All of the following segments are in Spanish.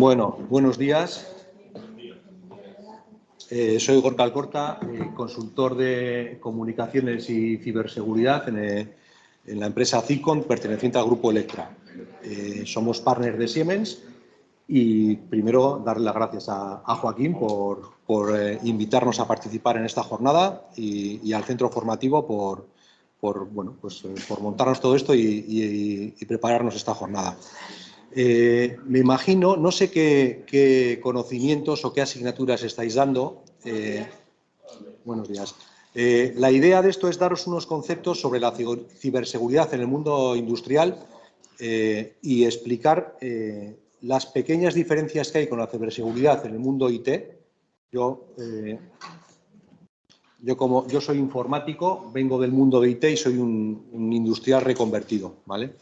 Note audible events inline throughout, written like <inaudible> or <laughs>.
Bueno, buenos días. Eh, soy Gorka Alcorta, eh, consultor de comunicaciones y ciberseguridad en, eh, la empresa Cicon, perteneciente al grupo Electra. somos partners de Siemens y primero darle las gracias a, Joaquín por, invitarnos a participar en esta jornada y, al centro formativo por, bueno, pues, por montarnos todo esto y prepararnos esta jornada. Eh, me imagino, no sé qué, conocimientos o qué asignaturas estáis dando. Eh, buenos días. Eh, la idea de esto es daros unos conceptos sobre la ciberseguridad en el mundo industrial y explicar las pequeñas diferencias que hay con la ciberseguridad en el mundo IT. Yo, yo, como, yo soy informático, vengo del mundo de IT y soy un, un industrial reconvertido. ¿vale?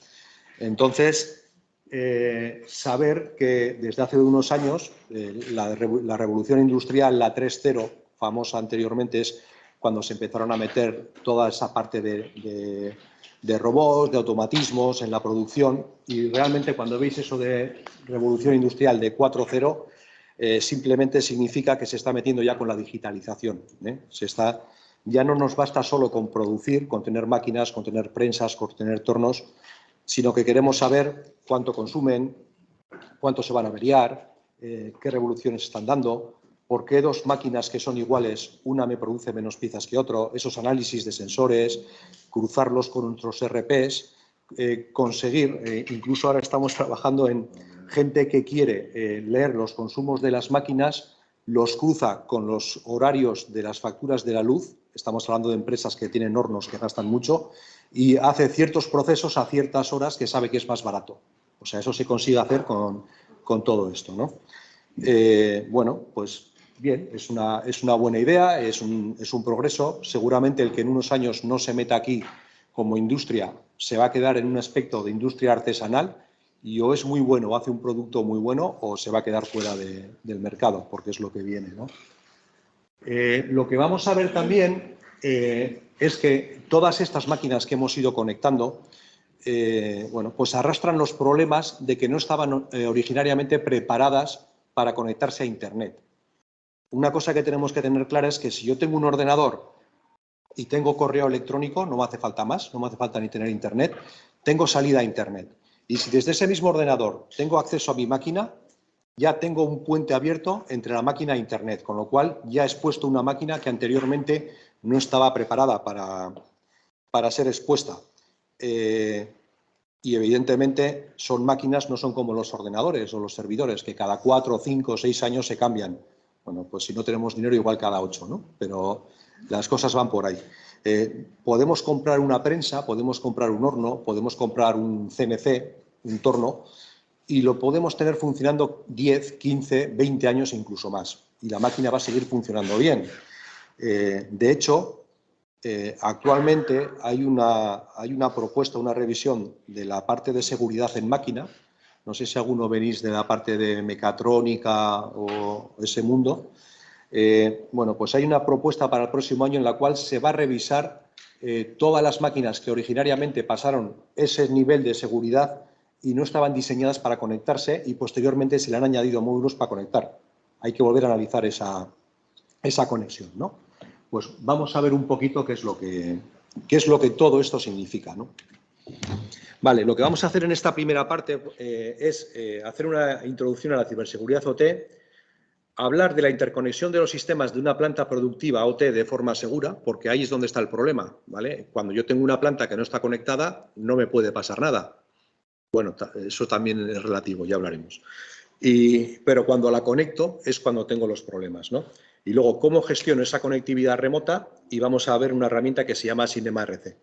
Entonces, eh, saber que desde hace unos años eh, la, revolución industrial, la 3.0, famosa anteriormente, es cuando se empezaron a meter toda esa parte de, robots, de automatismos en la producción y realmente cuando veis eso de revolución industrial de 4.0 eh, simplemente significa que se está metiendo ya con la digitalización. Se está, ya no nos basta solo con producir, con tener máquinas, con tener prensas, con tener tornos, sino que queremos saber cuánto consumen, cuánto se van a averiar, eh, qué revoluciones están dando, por qué dos máquinas que son iguales, una me produce menos piezas que otro, esos análisis de sensores, cruzarlos con otros RPs, eh, conseguir, eh, incluso ahora estamos trabajando en gente que quiere leer los consumos de las máquinas, los cruza con los horarios de las facturas de la luz, estamos hablando de empresas que tienen hornos que gastan mucho, y hace ciertos procesos a ciertas horas que sabe que es más barato. O sea, eso se consigue hacer con, todo esto. ¿no? Eh, bueno, pues bien, es una, es una buena idea, es un, es un, progreso. Seguramente el que en unos años no se meta aquí como industria se va a quedar en un aspecto de industria artesanal y o es muy bueno, o hace un producto muy bueno o se va a quedar fuera del mercado, porque es lo que viene. ¿no? Eh, lo que vamos a ver también eh, es que todas estas máquinas que hemos ido conectando, eh, bueno, pues arrastran los problemas de que no estaban eh, originariamente preparadas para conectarse a Internet. Una cosa que tenemos que tener clara es que si yo tengo un ordenador y tengo correo electrónico, no me hace falta más, no me hace falta ni tener Internet, tengo salida a Internet. Y si desde ese mismo ordenador tengo acceso a mi máquina, ya tengo un puente abierto entre la máquina e Internet, con lo cual ya he expuesto una máquina que anteriormente no estaba preparada para, para ser expuesta. Eh, y evidentemente son máquinas, no son como los ordenadores o los servidores, que cada cuatro, cinco, seis años se cambian. Bueno, pues si no tenemos dinero, igual cada ocho, ¿no? Pero las cosas van por ahí. Eh, podemos comprar una prensa, podemos comprar un horno, podemos comprar un CNC, un torno, y lo podemos tener funcionando 10, 15, 20 años incluso más. Y la máquina va a seguir funcionando bien. Eh, de hecho, eh, actualmente hay una, propuesta, una revisión de la parte de seguridad en máquina. No sé si alguno venís de la parte de mecatrónica o ese mundo. Eh, bueno, pues hay una propuesta para el próximo año en la cual se va a revisar todas las máquinas que originariamente pasaron ese nivel de seguridad y no estaban diseñadas para conectarse y posteriormente se le han añadido módulos para conectar. Hay que volver a analizar esa, esa conexión, ¿no? Pues vamos a ver un poquito qué es lo que, es lo que todo esto significa. ¿no? Vale, lo que vamos a hacer en esta primera parte eh, es eh, hacer una introducción a la ciberseguridad OT, hablar de la interconexión de los sistemas de una planta productiva OT de forma segura, porque ahí es donde está el problema. ¿vale? Cuando yo tengo una planta que no está conectada, no me puede pasar nada. Bueno, eso también es relativo, ya hablaremos. Y, pero cuando la conecto es cuando tengo los problemas. ¿no? Y luego, cómo gestiono esa conectividad remota y vamos a ver una herramienta que se llama Cinema RC.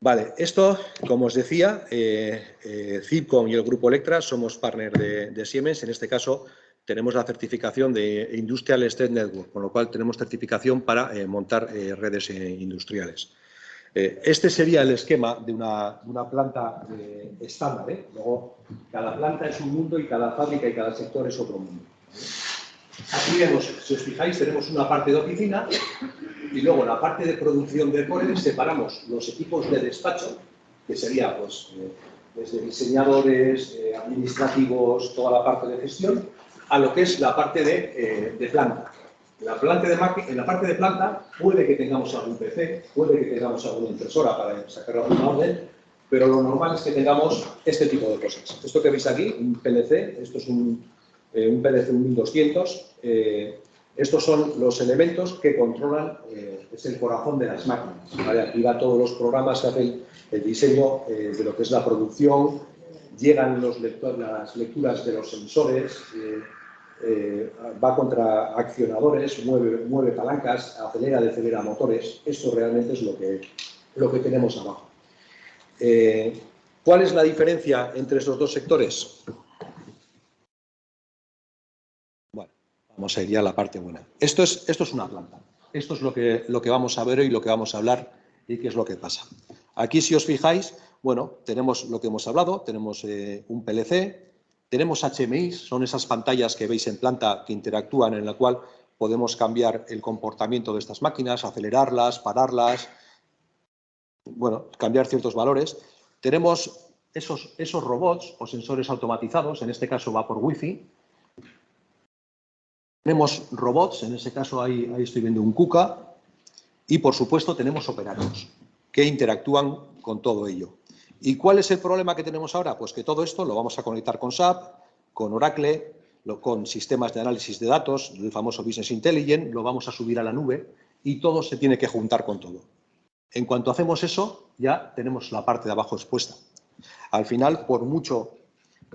Vale, esto, como os decía, eh, eh y el Grupo Electra somos partner de, Siemens. En este caso, tenemos la certificación de Industrial State Network, con lo cual tenemos certificación para eh, montar eh, redes industriales. Este sería el esquema de una, planta estándar. Luego, cada planta es un mundo y cada fábrica y cada sector es otro mundo. Aquí vemos, si os fijáis, tenemos una parte de oficina y luego la parte de producción de core separamos los equipos de despacho, que sería pues, eh, desde diseñadores, eh, administrativos, toda la parte de gestión, a lo que es la parte eh, de planta. En la parte de planta puede que tengamos algún PC, puede que tengamos alguna impresora para sacar alguna orden, pero lo normal es que tengamos este tipo de cosas. Esto que veis aquí, un PLC, esto es un, eh, un PLC 1200, eh, estos son los elementos que controlan, eh, es el corazón de las máquinas. ¿vale? Aquí va todos los programas que hacen el diseño eh, de lo que es la producción, llegan las lecturas de los sensores, va contra accionadores, mueve, palancas, acelera, decelera motores. Esto realmente es lo que, lo que tenemos abajo. ¿Cuál es la diferencia entre estos dos sectores? Vamos a ir ya a la parte buena. Esto es, esto es una planta. Esto es lo que, lo que vamos a ver hoy, lo que vamos a hablar y qué es lo que pasa. Aquí, si os fijáis, bueno, tenemos lo que hemos hablado, tenemos eh, un PLC, tenemos HMI, son esas pantallas que veis en planta que interactúan, en la cual podemos cambiar el comportamiento de estas máquinas, acelerarlas, pararlas, bueno, cambiar ciertos valores. Tenemos esos, esos robots o sensores automatizados, en este caso va por Wi-Fi, tenemos robots, en ese caso ahí, estoy viendo un KUKA, y por supuesto tenemos operarios que interactúan con todo ello. ¿Y cuál es el problema que tenemos ahora? Pues que todo esto lo vamos a conectar con SAP, con Oracle, con sistemas de análisis de datos, el famoso Business Intelligence, lo vamos a subir a la nube y todo se tiene que juntar con todo. En cuanto hacemos eso, ya tenemos la parte de abajo expuesta. Al final, por mucho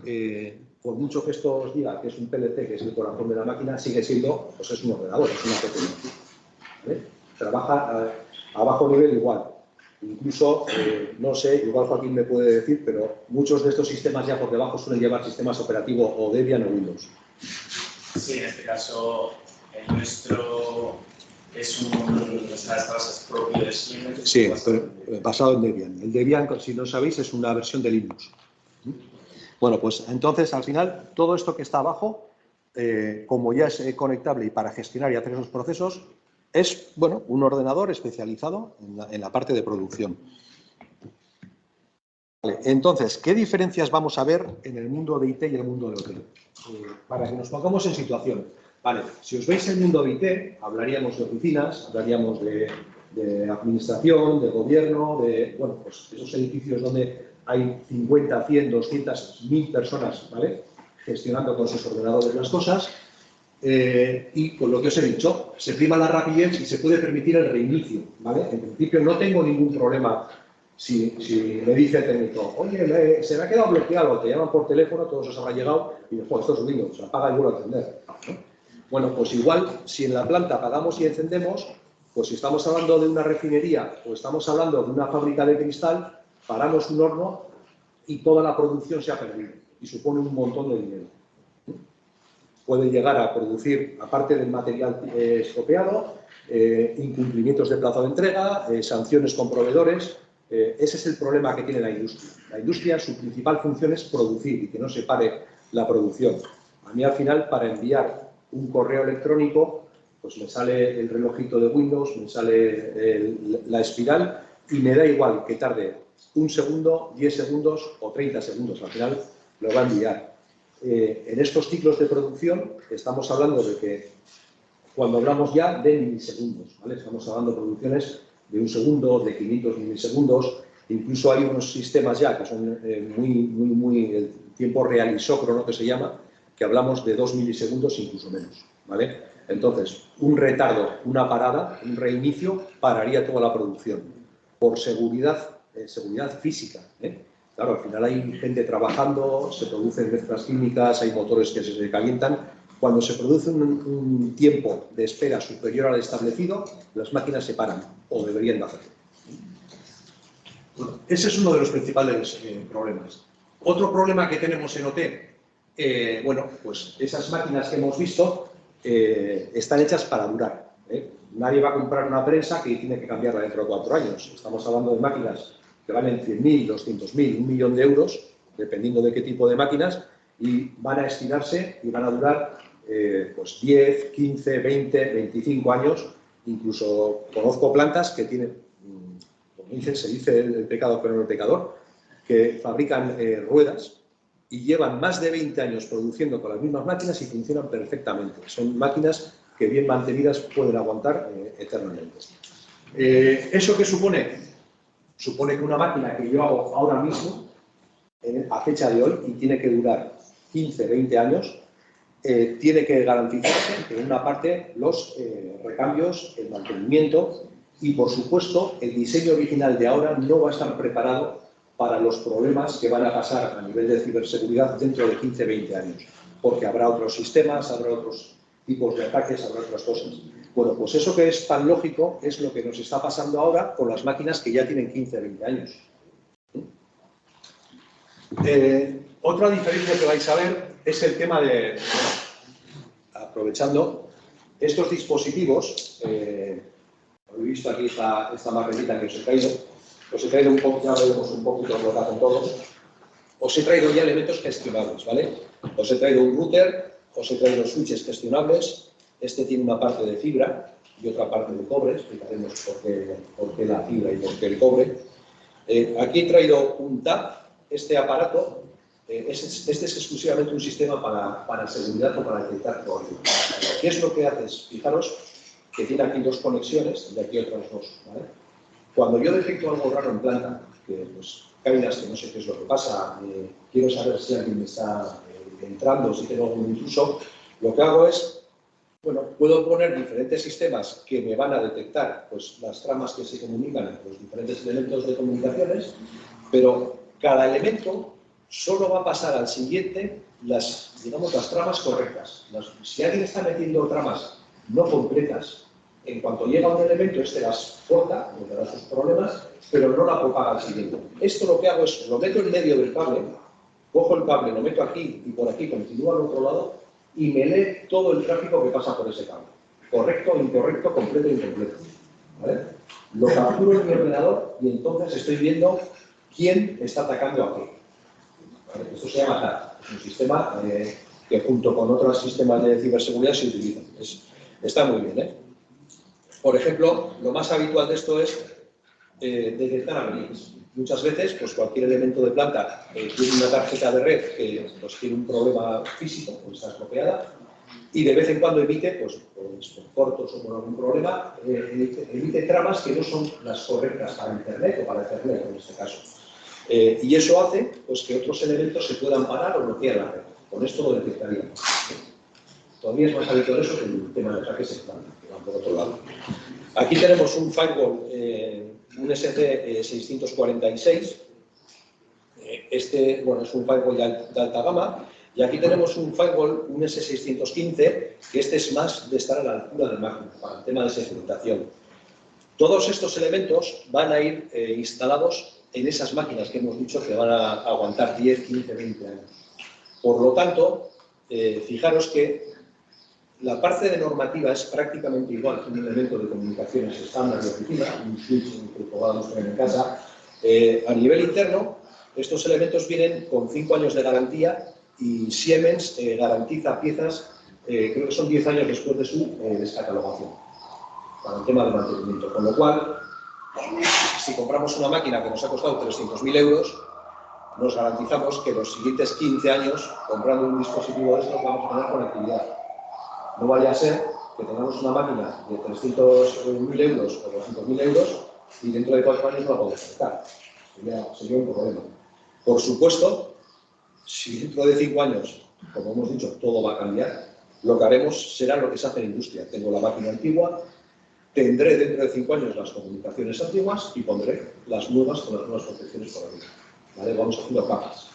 eh, por mucho que esto os diga que es un PLC, que es el corazón de la máquina, sigue siendo, pues es un ordenador, es una PC. Trabaja a, bajo nivel igual. Incluso, eh, no sé, igual Joaquín me puede decir, pero muchos de estos sistemas ya por debajo suelen llevar sistemas operativos o Debian o Windows. Sí, en este caso, el nuestro es un propio de Siemens. Sí, pero basado en Debian. El Debian, si no sabéis, es una versión de Linux. Bueno, pues entonces al final todo esto que está abajo, eh, como ya es eh, conectable y para gestionar y hacer esos procesos, es bueno, un ordenador especializado en la, parte de producción. entonces, ¿qué diferencias vamos a ver en el mundo de IT y el mundo de hotel? Eh, para que nos pongamos en situación. Vale, si os veis el mundo de IT, hablaríamos de oficinas, hablaríamos de, de administración, de gobierno, de bueno, pues esos edificios donde hay 50, 100, 200, 1000 personas ¿vale? gestionando con sus ordenadores las cosas. Eh, y con lo que os he dicho, se prima la rapidez y se puede permitir el reinicio. ¿vale? En principio no tengo ningún problema si, si me dice el técnico, oye, se me ha quedado bloqueado, te llaman por teléfono, todos os habrá llegado y después esto es Windows, se apaga y vuelve a encender. Bueno, pues igual, si en la planta apagamos y encendemos, pues si estamos hablando de una refinería o estamos hablando de una fábrica de cristal, paramos un horno y toda la producción se ha perdido y supone un montón de dinero. Puede llegar a producir, aparte del material eh, eh, incumplimientos de plazo de entrega, eh, sanciones con proveedores. ese es el problema que tiene la industria. La industria, su principal función es producir y que no se pare la producción. A mí, al final, para enviar un correo electrónico, pues me sale el relojito de Windows, me sale la espiral y me da igual que tarde un segundo, 10 segundos o 30 segundos. Al final lo va a enviar. Eh, en estos ciclos de producción estamos hablando de que cuando hablamos ya de milisegundos, ¿vale? estamos hablando de producciones de un segundo, de 500 milisegundos, incluso hay unos sistemas ya que son eh, muy, muy, muy, el tiempo real isócrono que se llama, que hablamos de 2 milisegundos incluso menos. Entonces, un retardo, una parada, un reinicio, pararía toda la producción. Por seguridad seguridad física. ¿eh? Claro, al final hay gente trabajando, se producen mezclas químicas, hay motores que se calientan. Cuando se produce un, tiempo de espera superior al establecido, las máquinas se paran, o deberían de hacerlo. ese es uno de los principales eh, problemas. Otro problema que tenemos en OT, eh, bueno, pues esas máquinas que hemos visto están hechas para durar. Nadie va a comprar una prensa que tiene que cambiarla dentro de cuatro años. Estamos hablando de máquinas que valen 100.000, 200.000, un millón de euros, dependiendo de qué tipo de máquinas, y van a estirarse y van a durar eh, pues 10, 15, 20, 25 años. Incluso conozco plantas que tienen, mm, como dicen, se dice el, pecado pero no el pecador, que fabrican eh, ruedas y llevan más de 20 años produciendo con las mismas máquinas y funcionan perfectamente. Son máquinas que bien mantenidas pueden aguantar eh, eternamente. ¿Eso qué supone? Supone que una máquina que yo hago ahora mismo, a fecha de hoy, y tiene que durar 15, 20 años, tiene que garantizarse, en una parte, los recambios, el mantenimiento y, por supuesto, el diseño original de ahora no va a estar preparado para los problemas que van a pasar a nivel de ciberseguridad dentro de 15, 20 años, porque habrá otros sistemas, habrá otros tipos de ataques, habrá otras cosas. Bueno, pues eso que es tan lógico es lo que nos está pasando ahora con las máquinas que ya tienen 15, 20 años. Eh, otra diferencia que vais a ver es el tema de, aprovechando, estos dispositivos, eh, he visto aquí esta, esta maquetita que os he traído, os he traído un poco, ya veremos un poquito lo que todos, os he traído ya elementos gestionables, ¿vale? Os he traído un router, os he traído switches gestionables, este tiene una parte de fibra y otra parte de cobre, explicaremos por qué, la fibra y por qué el cobre. Eh, aquí he traído un TAP, este aparato, eh, este es exclusivamente un sistema para, para seguridad o para detectar código. ¿Qué es lo que haces? Fijaros que tiene aquí dos conexiones y aquí otras dos, ¿vale? Cuando yo detecto algo raro en planta, que pues caídas que no sé qué es lo que pasa, eh, quiero saber si alguien me está eh, entrando, si tengo algún intruso, lo que hago es, bueno, puedo poner diferentes sistemas que me van a detectar pues, las tramas que se comunican entre los diferentes elementos de comunicaciones, pero cada elemento solo va a pasar al siguiente las, digamos, las tramas correctas. si alguien está metiendo tramas no completas en cuanto llega un elemento, este las corta, le da sus problemas, pero no la propaga al siguiente. Esto lo que hago es, lo meto en medio del cable, cojo el cable, lo meto aquí y por aquí, continúa al otro lado, y me lee todo el tráfico que pasa por ese cable. Correcto, incorrecto, completo, incompleto. ¿Vale? Lo capturo en mi ordenador y entonces estoy viendo quién está atacando a qué. Esto se llama TAR. Es un sistema eh, que junto con otros sistemas de ciberseguridad se utiliza. está muy bien, ¿eh? Por ejemplo, lo más habitual de esto es eh, detectar averías. Muchas veces, pues cualquier elemento de planta eh, tiene una tarjeta de red que pues, tiene un problema físico, pues está estropeada, y de vez en cuando emite, pues, pues por cortos o por algún problema, eh, emite tramas que no son las correctas para Internet o para Ethernet en este caso. y eso hace pues, que otros elementos se puedan parar o bloquear la red. Con esto lo detectaríamos. Todavía es más habitual eso que el tema de ataques en planta por otro lado. Aquí tenemos un firewall, eh, un SC646. Eh, este, bueno, es un firewall de, alta gama. Y aquí tenemos un firewall, un S615, que este es más de estar a la altura del máquina, para el tema de segmentación. Todos estos elementos van a ir eh, instalados en esas máquinas que hemos dicho que van a aguantar 10, 15, 20 años. Por lo tanto, fijaros que la parte de normativa es prácticamente igual que un elemento de comunicaciones estándar de oficina, un switch que podamos en casa. Eh, a nivel interno, estos elementos vienen con 5 años de garantía y Siemens eh, garantiza piezas, eh, creo que son 10 años después de su descatalogación, para el tema de mantenimiento. Con lo cual, si compramos una máquina que nos ha costado 300.000 euros, nos garantizamos que los siguientes 15 años, comprando un dispositivo de estos, vamos a tener conectividad no vaya a ser que tengamos una máquina de 300.000 euros o 200.000 euros y dentro de cuatro años no la podemos sacar. Sería, un problema. Por supuesto, si dentro de cinco años, como hemos dicho, todo va a cambiar, lo que haremos será lo que se hace en industria. Tengo la máquina antigua, tendré dentro de cinco años las comunicaciones antiguas y pondré las nuevas con las nuevas protecciones por arriba. ¿Vale? Vamos haciendo capas.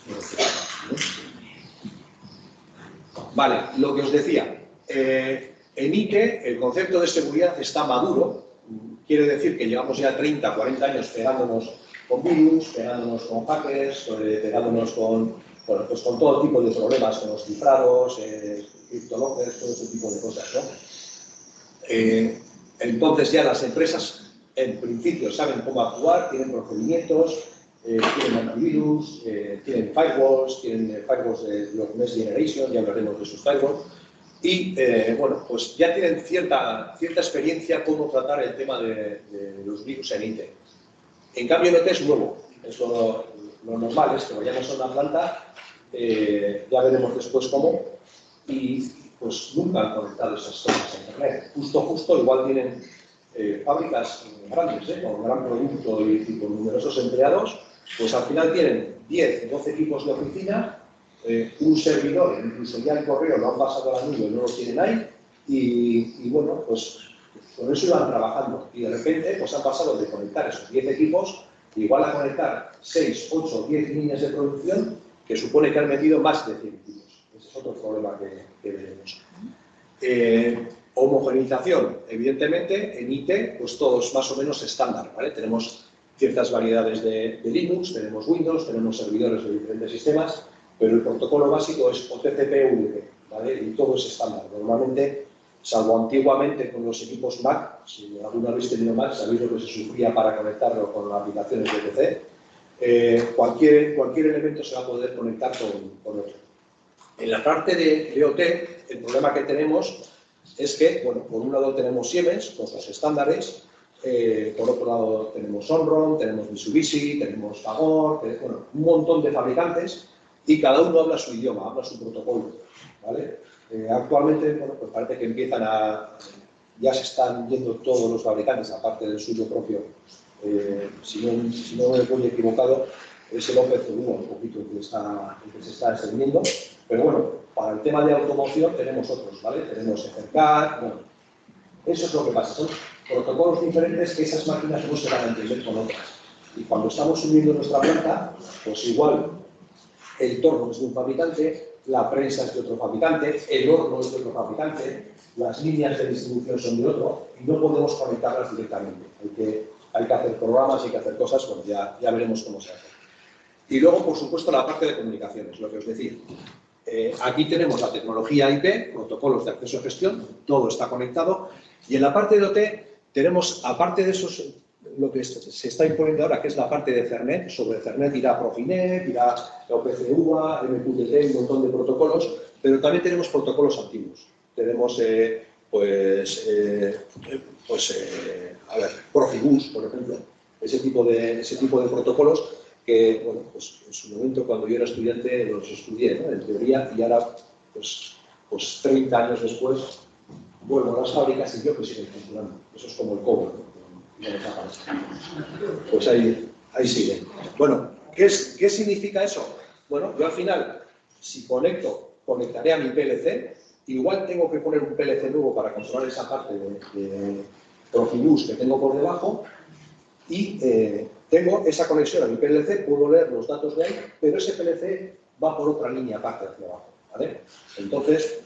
Vale, lo que os decía, eh, en IKE el concepto de seguridad está maduro, quiere decir que llevamos ya 30, 40 años pegándonos con virus, pegándonos con hackers, eh, pegándonos con, pues con todo tipo de problemas, con los cifrados, eh, todo ese tipo de cosas. Eh, entonces ya las empresas en principio saben cómo actuar, tienen procedimientos, tienen antivirus, tienen firewalls, tienen firewalls de los Next Generation, ya hablaremos de sus firewalls, y eh, bueno, pues ya tienen cierta, cierta experiencia cómo tratar el tema de, los virus en IT. En cambio, NT es nuevo, eso lo normal es que vayamos a una planta, eh, ya veremos después cómo, y pues nunca han conectado esas cosas a Internet. Justo, justo, igual tienen eh, fábricas grandes, ¿eh? con gran producto y, con numerosos empleados, pues al final tienen 10, 12 equipos de oficina, eh, un servidor, incluso ya el correo lo han pasado a la nube, no lo tienen ahí, y, bueno, pues con eso iban trabajando. Y de repente pues han pasado de conectar esos 10 equipos, igual a conectar 6, 8, 10 líneas de producción, que supone que han metido más de 100 equipos. Ese es otro problema que, que veremos. Eh, Homogenización, evidentemente, en IT, pues todos más o menos estándar, ¿vale? Tenemos ciertas variedades de, Linux, tenemos Windows, tenemos servidores de diferentes sistemas, pero el protocolo básico es OTCP-UDP, ¿vale? Y todo es estándar. Normalmente, salvo antiguamente con los equipos Mac, si alguna vez tenido Mac, sabéis lo que se sufría para conectarlo con las aplicaciones de PC, eh, cualquier, cualquier elemento se va a poder conectar con, otro. En la parte de, de OT, el problema que tenemos es que, bueno, por un lado tenemos Siemens con sus estándares, eh, por otro lado tenemos Onron, tenemos Mitsubishi, tenemos Fagor, bueno, un montón de fabricantes y cada uno habla su idioma, habla su protocolo, ¿vale? Eh, actualmente, bueno, pues parece que empiezan a, ya se están yendo todos los fabricantes, aparte del suyo propio, eh, si, no, si, no, me voy equivocado, es el OPC1 un poquito que, está, que se está extendiendo, pero bueno, para el tema de automoción tenemos otros, ¿vale? Tenemos EFERCAT, bueno, eso es lo que pasa, son protocolos diferentes que esas máquinas no se van a entender con otras. Y cuando estamos subiendo nuestra planta, pues igual el torno es de un fabricante, la prensa es de otro fabricante, el horno es de otro fabricante, las líneas de distribución son de otro y no podemos conectarlas directamente. Hay que, hacer programas, hay que hacer cosas, bueno, ya, ya veremos cómo se hace. Y luego, por supuesto, la parte de comunicaciones, lo que os decía. Eh, aquí tenemos la tecnología IP, protocolos de acceso a gestión, todo está conectado. Y en la parte de OT tenemos, aparte de eso, lo que se está imponiendo ahora, que es la parte de Cernet. Sobre Cernet irá Profinet, irá OPCUA, MQTT, un montón de protocolos, pero también tenemos protocolos antiguos. Tenemos, eh, pues, eh, pues a ver, Profibus, por ejemplo, ese tipo de, ese tipo de protocolos que, bueno, pues en su momento cuando yo era estudiante los estudié, ¿no? En teoría, y ahora, pues, pues 30 años después, a las fábricas y yo que siguen funcionando. Eso es como el cobre, ¿no? Pues ahí, ahí sigue. Bueno, ¿qué, es, ¿qué significa eso? Bueno, yo al final, si conecto, conectaré a mi PLC, igual tengo que poner un PLC nuevo para controlar esa parte de, de que tengo por debajo y eh, tengo esa conexión a mi PLC, puedo leer los datos de ahí, pero ese PLC va por otra línea aparte hacia abajo. Entonces,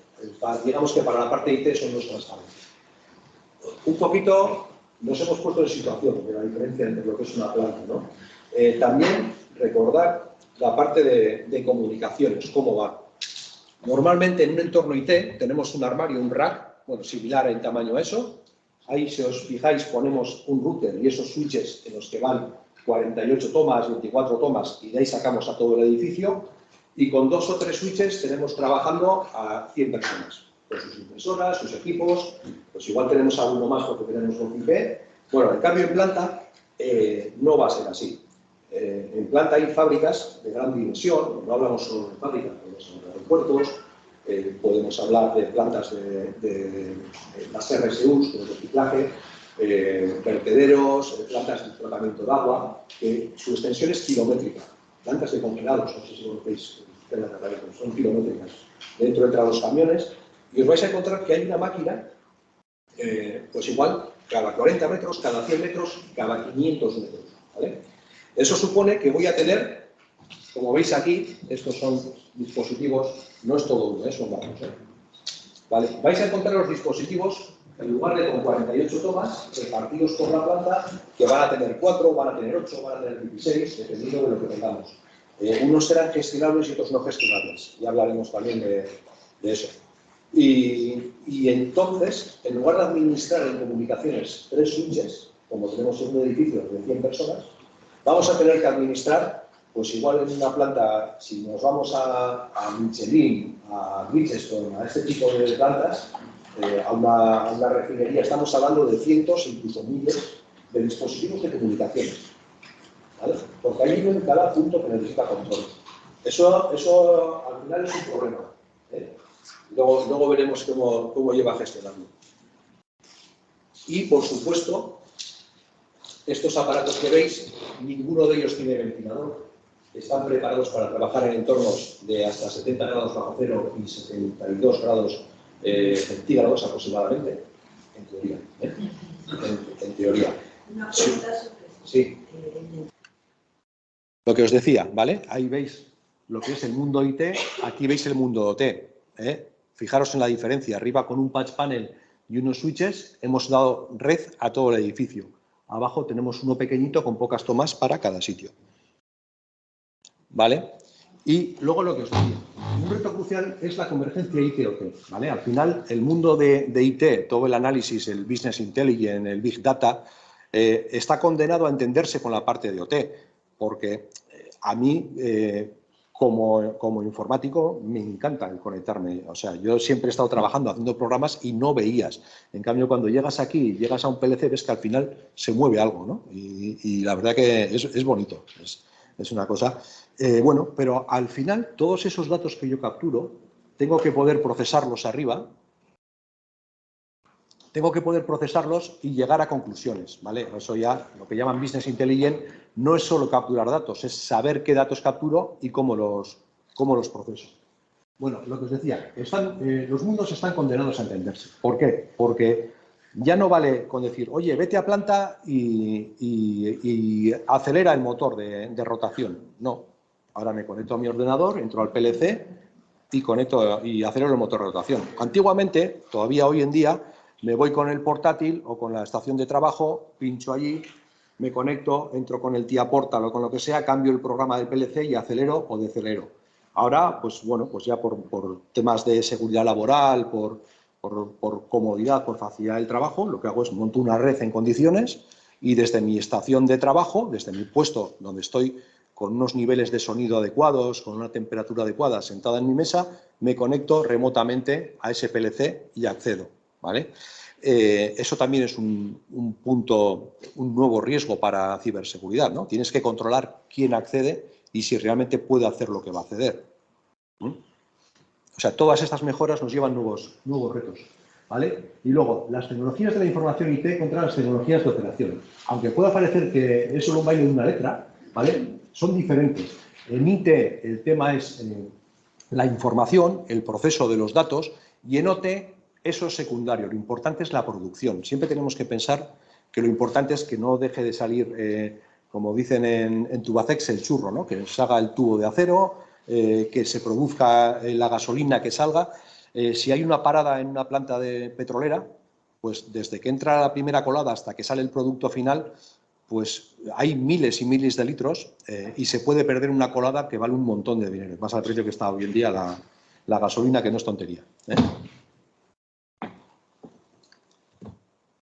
digamos que para la parte IT eso no es transparente. Un poquito nos hemos puesto en situación de la diferencia entre lo que es una planta. ¿no? Eh, también recordar la parte de, de, comunicaciones, cómo va. Normalmente en un entorno IT tenemos un armario, un rack, bueno, similar en tamaño a eso. Ahí, si os fijáis, ponemos un router y esos switches en los que van 48 tomas, 24 tomas, y de ahí sacamos a todo el edificio. Y con dos o tres switches tenemos trabajando a 100 personas, con sus impresoras, sus equipos, pues igual tenemos alguno más porque tenemos un IP. Bueno, en cambio en planta eh, no va a ser así. Eh, en planta hay fábricas de gran dimensión, no hablamos solo de fábricas, podemos de aeropuertos, eh, podemos hablar de plantas de, de las RSUs, de reciclaje, eh, vertederos, eh, plantas de tratamiento de agua, que su extensión es kilométrica. Plantas de congelados, no sé si veis, son kilométricas. Dentro entran los camiones y os vais a encontrar que hay una máquina, eh, pues igual, cada 40 metros, cada 100 metros, cada 500 metros. Eso supone que voy a tener, como veis aquí, estos son dispositivos, no es todo uno, son varios. ¿Vale? Vais a encontrar los dispositivos en lugar de con 48 tomas repartidos por la planta, que van a tener 4, van a tener 8, van a tener 16, dependiendo de lo que tengamos. Eh, unos serán gestionables y otros no gestionables. Ya hablaremos también de, eso. Y, entonces, en lugar de administrar en comunicaciones tres switches, como tenemos en un edificio de 100 personas, vamos a tener que administrar, pues igual en una planta, si nos vamos a, a Michelin, a Bridgestone, a este tipo de plantas, eh, a, una, refinería, estamos hablando de cientos, incluso miles, de dispositivos de comunicación. ¿vale? porque hay uno en cada punto que necesita control. Eso, eso al final es un problema. ¿Eh? Luego, luego, veremos cómo, cómo lleva a gestionarlo. Y, por supuesto, estos aparatos que veis, ninguno de ellos tiene ventilador. Están preparados para trabajar en entornos de hasta 70 grados bajo cero y 72 grados eh, centígrados aproximadamente, en teoría. ¿eh? En, teoría. Sí. Lo que os decía, ¿vale? Ahí veis lo que es el mundo IT, aquí veis el mundo OT. ¿eh? Fijaros en la diferencia. Arriba con un patch panel y unos switches hemos dado red a todo el edificio. Abajo tenemos uno pequeñito con pocas tomas para cada sitio. ¿Vale? Y luego lo que os decía, un reto crucial es la convergencia IT-OT. ¿vale? Al final, el mundo de, IT, todo el análisis, el business intelligence, el big data, eh, está condenado a entenderse con la parte de OT, porque eh, a mí eh, como, informático me encanta el conectarme. O sea, yo siempre he estado trabajando haciendo programas y no veías. En cambio, cuando llegas aquí, llegas a un PLC, ves que al final se mueve algo, ¿no? Y, la verdad que es, bonito, es, una cosa. Eh, bueno, pero al final todos esos datos que yo capturo, tengo que poder procesarlos arriba tengo que poder procesarlos y llegar a conclusiones, ¿vale? Eso ya, lo que llaman Business Intelligence, no es solo capturar datos, es saber qué datos capturo y cómo los, cómo los proceso. Bueno, lo que os decía, eh, los mundos están condenados a entenderse. ¿Por qué? Porque ya no vale con decir, oye, vete a planta y, acelera el motor de, de, rotación. No, ahora me conecto a mi ordenador, entro al PLC y conecto y acelero el motor de rotación. Antiguamente, todavía hoy en día, me voy con el portátil o con la estación de trabajo, pincho allí, me conecto, entro con el tía portal o con lo que sea, cambio el programa del PLC y acelero o decelero. Ahora, pues bueno, pues ya por, temas de seguridad laboral, por, por, comodidad, por facilidad del trabajo, lo que hago es monto una red en condiciones y desde mi estación de trabajo, desde mi puesto donde estoy con unos niveles de sonido adecuados, con una temperatura adecuada, sentada en mi mesa, me conecto remotamente a ese PLC y accedo. ¿Vale? Eh, eso también es un, punto, un nuevo riesgo para ciberseguridad, ¿no? Tienes que controlar quién accede y si realmente puede hacer lo que va a acceder. O sea, todas estas mejoras nos llevan nuevos, nuevos retos. ¿Vale? Y luego, las tecnologías de la información IT contra las tecnologías de operación. Aunque pueda parecer que es solo un baile de una letra, ¿vale? Son diferentes. En IT el tema es eh, la información, el proceso de los datos, y en OT eso es secundario, lo importante es la producción. Siempre tenemos que pensar que lo importante es que no deje de salir, eh, como dicen en, Tubacex, el churro, ¿no? que se haga el tubo de acero, eh, que se produzca eh, la gasolina que salga. si hay una parada en una planta de petrolera, pues desde que entra la primera colada hasta que sale el producto final, pues hay miles y miles de litros y se puede perder una colada que vale un montón de dinero, más al precio que está hoy en día la gasolina, que no es tontería.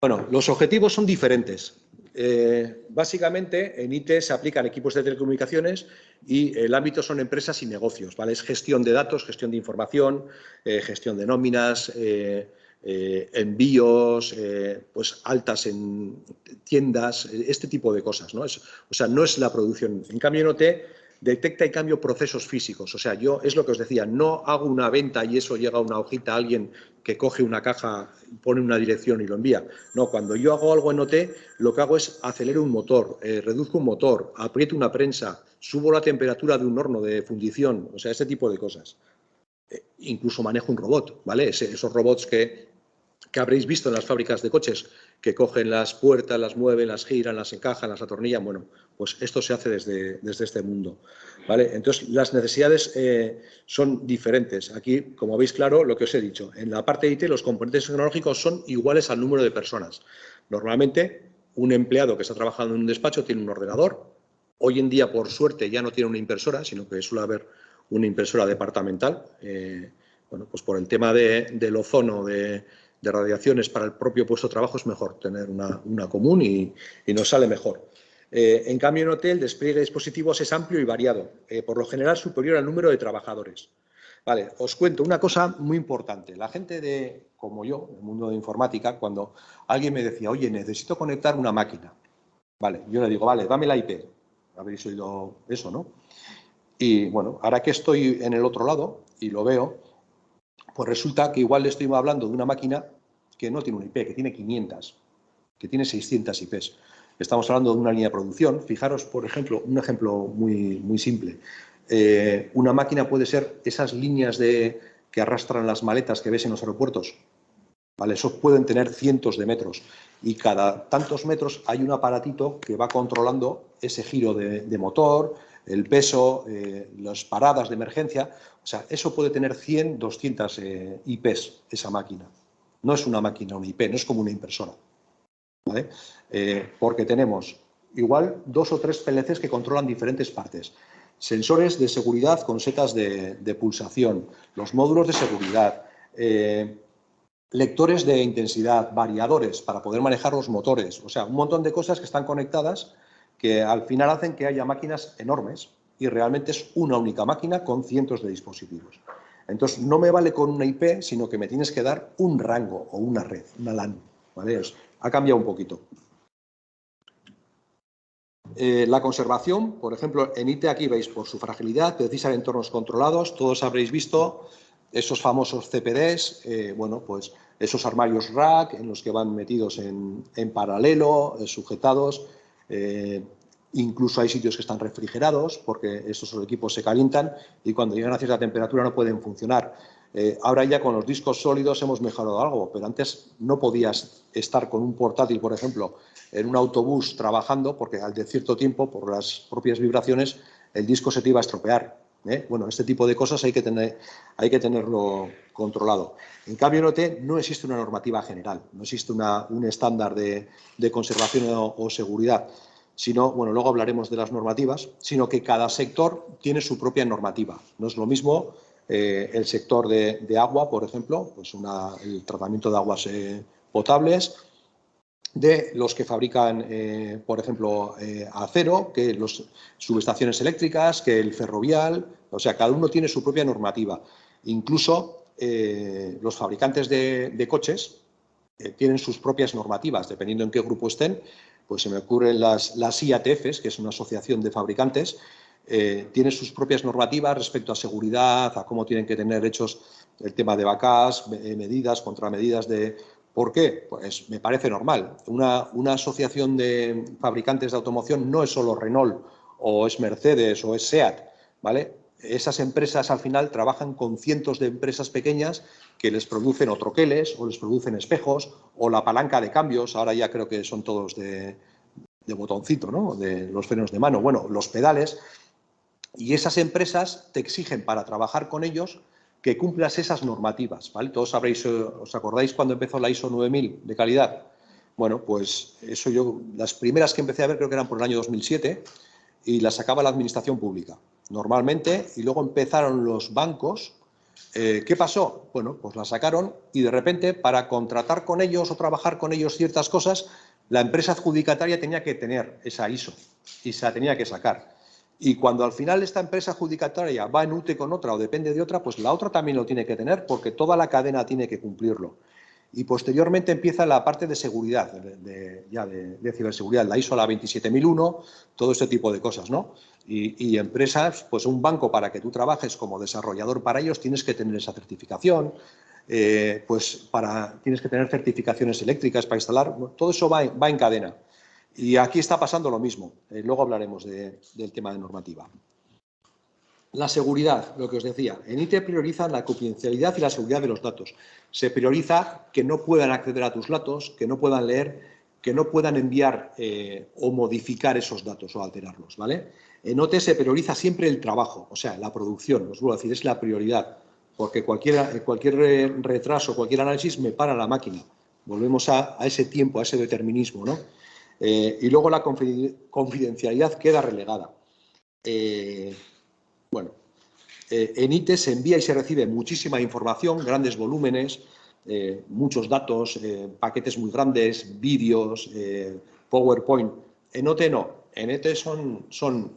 Bueno, los objetivos son diferentes. Eh, básicamente, en IT se aplican equipos de telecomunicaciones y el ámbito son empresas y negocios. ¿vale? Es gestión de datos, gestión de información, eh, gestión de nóminas, eh, envíos, pues altas en tiendas, este tipo de cosas. ¿no? Es, o sea, no es la producción. En cambio, en OT detecta y cambio procesos físicos. O sea, yo es lo que os decía, no hago una venta y eso llega a una hojita a alguien que coge una caja, pone una dirección y lo envía. No, cuando yo hago algo en OT, lo que hago es acelero un motor, eh, reduzco un motor, aprieto una prensa, subo la temperatura de un horno de fundición, o sea, ese tipo de cosas. Eh, incluso manejo un robot, ¿vale? esos robots que, que habréis visto en las fábricas de coches, que cogen las puertas, las mueven, las giran, las encajan, las atornillan. Bueno, pues esto se hace desde, desde este mundo. ¿vale? Entonces, las necesidades eh, son diferentes. Aquí, como veis claro, lo que os he dicho, en la parte de IT los componentes tecnológicos son iguales al número de personas. Normalmente, un empleado que está trabajando en un despacho tiene un ordenador. Hoy en día, por suerte, ya no tiene una impresora, sino que suele haber una impresora departamental. Eh, bueno, pues por el tema de, del ozono, de, de radiaciones para el propio puesto de trabajo es mejor tener una, común y, nos sale mejor. Eh, en cambio, en hotel, el despliegue de dispositivos es amplio y variado, eh, por lo general superior al número de trabajadores. Vale, os cuento una cosa muy importante. La gente de, como yo, el mundo de informática, cuando alguien me decía, oye, necesito conectar una máquina, vale, yo le digo, vale, dame la IP. habréis oído eso, ¿no? Y bueno, ahora que estoy en el otro lado y lo veo, pues resulta que igual le estoy hablando de una máquina que no tiene un IP, que tiene 500, que tiene 600 IPs. Estamos hablando de una línea de producción. Fijaros, por ejemplo, un ejemplo muy, muy simple. Eh, una máquina puede ser esas líneas de, que arrastran las maletas que ves en los aeropuertos. ¿Vale? Esos pueden tener cientos de metros y cada tantos metros hay un aparatito que va controlando ese giro de, motor, el peso, eh, las paradas de emergencia. O sea, eso puede tener 100, 200 eh, IPs, esa máquina. No es una máquina, una IP, no es como una impresora. Eh, porque tenemos igual dos o tres PLCs que controlan diferentes partes. Sensores de seguridad con setas de, pulsación, los módulos de seguridad, eh, lectores de intensidad, variadores para poder manejar los motores, o sea, un montón de cosas que están conectadas que al final hacen que haya máquinas enormes y realmente es una única máquina con cientos de dispositivos. Entonces, no me vale con una IP, sino que me tienes que dar un rango o una red, una LAN. ¿vale? ha cambiado un poquito. Eh, la conservación, por ejemplo, en IT aquí veis por su fragilidad, precisa de entornos controlados, todos habréis visto esos famosos CPDs, eh, bueno, pues esos armarios rack en los que van metidos en, paralelo, eh, sujetados, incluso hay sitios que están refrigerados porque estos equipos se calientan y cuando llegan a cierta temperatura no pueden funcionar. Eh, ahora ya con los discos sólidos hemos mejorado algo, pero antes no podías estar con un portátil, por ejemplo, en un autobús trabajando, porque al de cierto tiempo, por las propias vibraciones, el disco se te iba a estropear. ¿Eh? Bueno, este tipo de cosas hay que, tenerlo controlado. En cambio, en OT no existe una normativa general, no existe un estándar de, conservación o, seguridad, sino, bueno, luego hablaremos de las normativas, sino que cada sector tiene su propia normativa. No es lo mismo eh, el sector de, agua, por ejemplo, pues el tratamiento de aguas eh, potables, de los que fabrican, eh, por ejemplo, acero, que los subestaciones eléctricas, que el ferrovial, o sea, cada uno tiene su propia normativa. Incluso los fabricantes de, coches tienen sus propias normativas, dependiendo en qué grupo estén, pues se me ocurren las, las IATFs, que es una asociación de fabricantes, eh, tiene sus propias normativas respecto a seguridad, a cómo tienen que tener hechos el tema de vacas, eh, medidas, contramedidas de... ¿Por qué? Pues me parece normal. Una, asociación de fabricantes de automoción no es solo Renault o es Mercedes o es SEAT, ¿vale? Esas empresas al final trabajan con cientos de empresas pequeñas que les producen o troqueles o les producen espejos o la palanca de cambios, ahora ya creo que son todos de, de botoncito, ¿no? De los frenos de mano. Bueno, los pedales y esas empresas te exigen para trabajar con ellos que cumplas esas normativas, ¿vale? Todos sabréis, eh, ¿os acordáis cuando empezó la ISO 9000 de calidad? Bueno, pues eso yo, las primeras que empecé a ver creo que eran por el año 2007 y las sacaba la administración pública, normalmente, y luego empezaron los bancos. Eh, ¿Qué pasó? Bueno, pues las sacaron y de repente para contratar con ellos o trabajar con ellos ciertas cosas, la empresa adjudicataria tenía que tener esa ISO y se la tenía que sacar. Y cuando al final esta empresa adjudicataria va en UTE con otra o depende de otra, pues la otra también lo tiene que tener porque toda la cadena tiene que cumplirlo. Y posteriormente empieza la parte de seguridad, de, ya de, ciberseguridad, la ISO la 27001, todo este tipo de cosas, ¿no? Y, empresas, pues un banco para que tú trabajes como desarrollador para ellos tienes que tener esa certificación, eh, pues para, tienes que tener certificaciones eléctricas para instalar, todo eso va va en cadena. Y aquí está pasando lo mismo. Eh, luego hablaremos del tema de normativa. La seguridad, lo que os decía. En IT prioriza la confidencialidad y la seguridad de los datos. Se prioriza que no puedan acceder a tus datos, que no puedan leer, que no puedan enviar eh, o modificar esos datos o alterarlos. ¿vale? En OT se prioriza siempre el trabajo, o sea, la producción. Os vuelvo a decir, es la prioridad. Porque cualquier, cualquier retraso, cualquier análisis me para la máquina. Volvemos a ese tiempo, a ese determinismo. ¿no? Eh, y luego la confidencialidad queda relegada. Eh, bueno, eh, en IT se envía y se recibe muchísima información, grandes volúmenes, muchos datos, paquetes muy grandes, vídeos, PowerPoint. En OT no, en ET son, son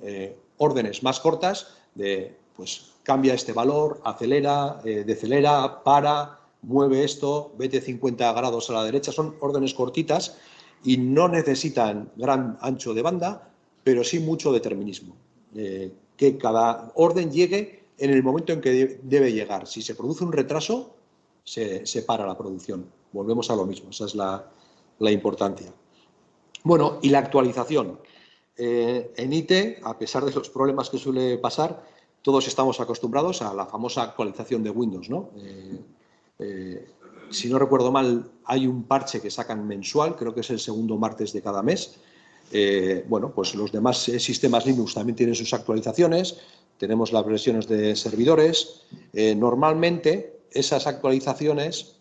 órdenes más cortas de, pues, cambia este valor, acelera, decelera, para, mueve esto, vete 50 grados a la derecha, son órdenes cortitas y no necesitan gran ancho de banda pero sí mucho determinismo. Eh, que cada orden llegue en el momento en que debe llegar. Si se produce un retraso, se, para la producción. Volvemos a lo mismo, esa es la, importancia. Bueno, y la actualización. Eh, en IT, a pesar de los problemas que suele pasar, todos estamos acostumbrados a la famosa actualización de Windows. ¿no? Eh, si no recuerdo mal, hay un parche que sacan mensual, creo que es el segundo martes de cada mes, eh, bueno, pues los demás eh, sistemas Linux también tienen sus actualizaciones, tenemos las versiones de servidores. Eh, normalmente, esas actualizaciones,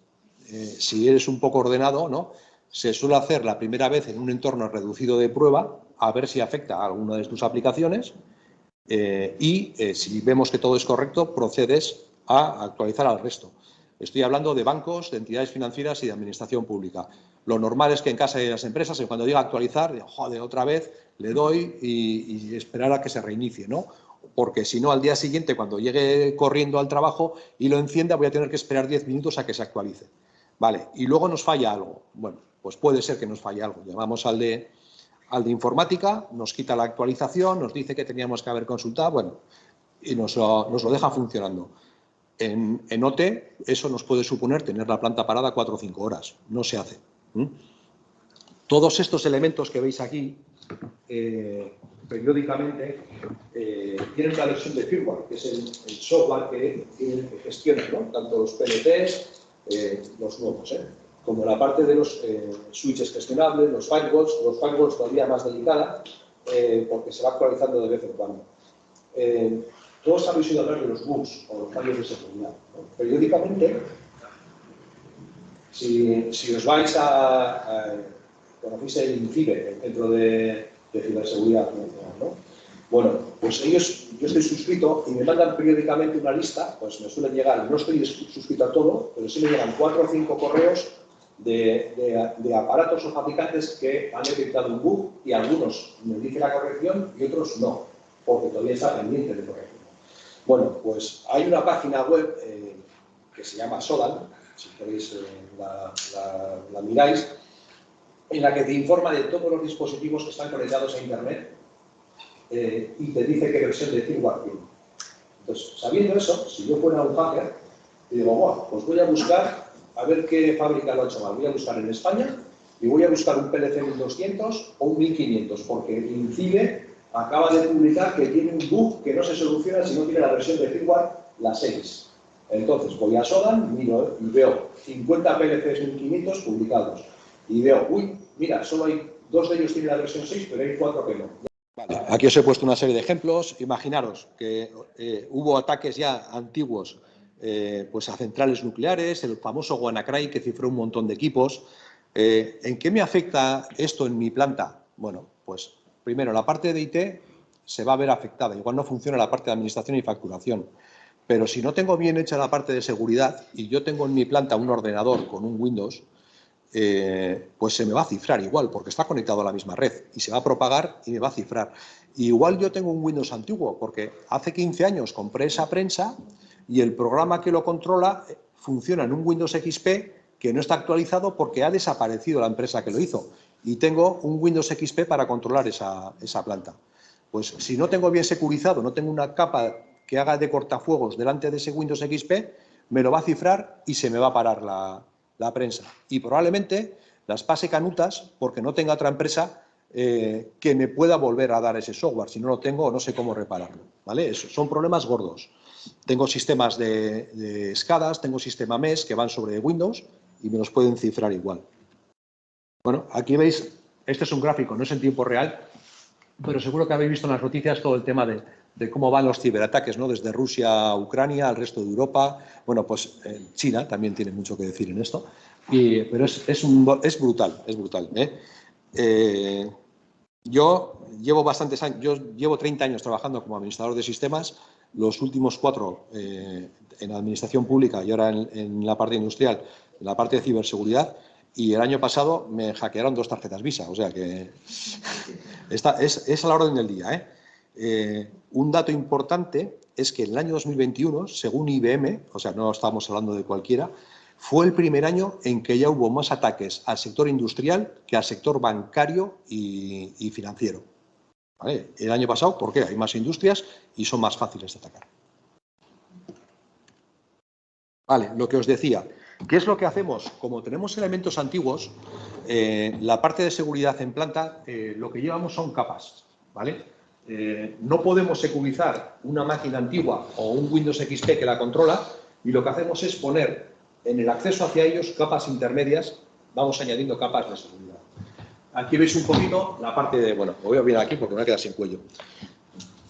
si eres un poco ordenado, ¿no? se suele hacer la primera vez en un entorno reducido de prueba, a ver si afecta a alguna de tus aplicaciones, y si vemos que todo es correcto, procedes a actualizar al resto. Estoy hablando de bancos, de entidades financieras y de administración pública. Lo normal es que en casa de las empresas, cuando diga actualizar, joder, otra vez le doy y, esperar a que se reinicie, ¿no? Porque si no, al día siguiente, cuando llegue corriendo al trabajo y lo encienda, voy a tener que esperar 10 minutos a que se actualice. Vale, y luego nos falla algo. Bueno, pues puede ser que nos falle algo. Llamamos al de, al de informática, nos quita la actualización, nos dice que teníamos que haber consultado, bueno, y nos nos lo deja funcionando. En, en, OT eso nos puede suponer tener la planta parada cuatro o cinco horas. No se hace. Todos estos elementos que veis aquí, eh, periódicamente, eh, tienen una versión de firmware, que es el, software que, gestiona tanto los PLTs, eh, los nuevos, como la parte de los switches gestionables, los firewalls, los firewalls todavía más delicada, porque se va actualizando de vez en cuando. Todos habéis oído hablar de los bugs o los fallos de seguridad. Periódicamente si, os vais a, a conocéis el INCIBE, el Centro de, Ciberseguridad ¿no? Bueno, pues ellos, yo estoy suscrito y me mandan periódicamente una lista, pues me suelen llegar, no estoy suscrito a todo, pero sí me llegan cuatro o cinco correos de, aparatos o fabricantes que han detectado un bug y algunos me dicen la corrección y otros no, porque todavía está pendiente de corrección. Bueno, pues hay una página web eh, que se llama Sodan, si queréis eh, la, miráis, en la que te informa de todos los dispositivos que están conectados a Internet eh, y te dice qué versión de firmware tiene. Entonces, sabiendo eso, si yo fuera un hacker, digo, bueno, pues voy a buscar a ver qué fábrica lo ha hecho mal. Voy a buscar en España y voy a buscar un PLC 1200 o un 1500, porque INCIBE acaba de publicar que tiene un bug que no se soluciona si no tiene la versión de firmware la 6. Entonces voy a Sodan, miro y veo 50 PLCs 1500 publicados. Y veo, uy, mira, solo hay dos de ellos tienen la versión 6, pero hay cuatro que no. Aquí os he puesto una serie de ejemplos. Imaginaros que eh, hubo ataques ya antiguos eh, pues a centrales nucleares, el famoso WannaCry que cifró un montón de equipos. Eh, ¿En qué me afecta esto en mi planta? Bueno, pues primero la parte de IT se va a ver afectada. Igual no funciona la parte de administración y facturación. Pero si no tengo bien hecha la parte de seguridad y yo tengo en mi planta un ordenador con un Windows, eh, pues se me va a cifrar igual, porque está conectado a la misma red y se va a propagar y me va a cifrar. igual yo tengo un Windows antiguo, porque hace 15 años compré esa prensa y el programa que lo controla funciona en un Windows XP que no está actualizado porque ha desaparecido la empresa que lo hizo. Y tengo un Windows XP para controlar esa, esa planta. Pues si no tengo bien securizado, no tengo una capa que haga de cortafuegos delante de ese Windows XP, me lo va a cifrar y se me va a parar la, prensa. Y probablemente las pase canutas porque no tenga otra empresa eh, que me pueda volver a dar ese software. Si no lo tengo, no sé cómo repararlo. ¿vale? son problemas gordos. Tengo sistemas de, de tengo sistema MES que van sobre Windows y me los pueden cifrar igual. Bueno, aquí veis, este es un gráfico, no es en tiempo real, pero seguro que habéis visto en las noticias todo el tema de, cómo van los ciberataques, ¿no? Desde Rusia a Ucrania, al resto de Europa. Bueno, pues eh, China también tiene mucho que decir en esto. pero es, es, es brutal, es brutal. ¿eh? Eh, yo llevo bastantes años, yo llevo 30 años trabajando como administrador de sistemas, los últimos cuatro en administración pública y ahora en, la parte industrial, en la parte de ciberseguridad, y el año pasado me hackearon dos tarjetas Visa, o sea que esta, es, a la orden del día. ¿eh? Eh, un dato importante es que el año 2021, según IBM, o sea, no estamos hablando de cualquiera, fue el primer año en que ya hubo más ataques al sector industrial que al sector bancario y, financiero. El año pasado, ¿por qué? Hay más industrias y son más fáciles de atacar. Vale, lo que os decía. ¿Qué es lo que hacemos? Como tenemos elementos antiguos, eh, la parte de seguridad en planta, eh, lo que llevamos son capas, ¿vale? Eh, no podemos securizar una máquina antigua o un Windows XP que la controla y lo que hacemos es poner en el acceso hacia ellos capas intermedias, vamos añadiendo capas de seguridad. Aquí veis un poquito la parte de, bueno, voy a mirar aquí porque me voy a quedar sin cuello.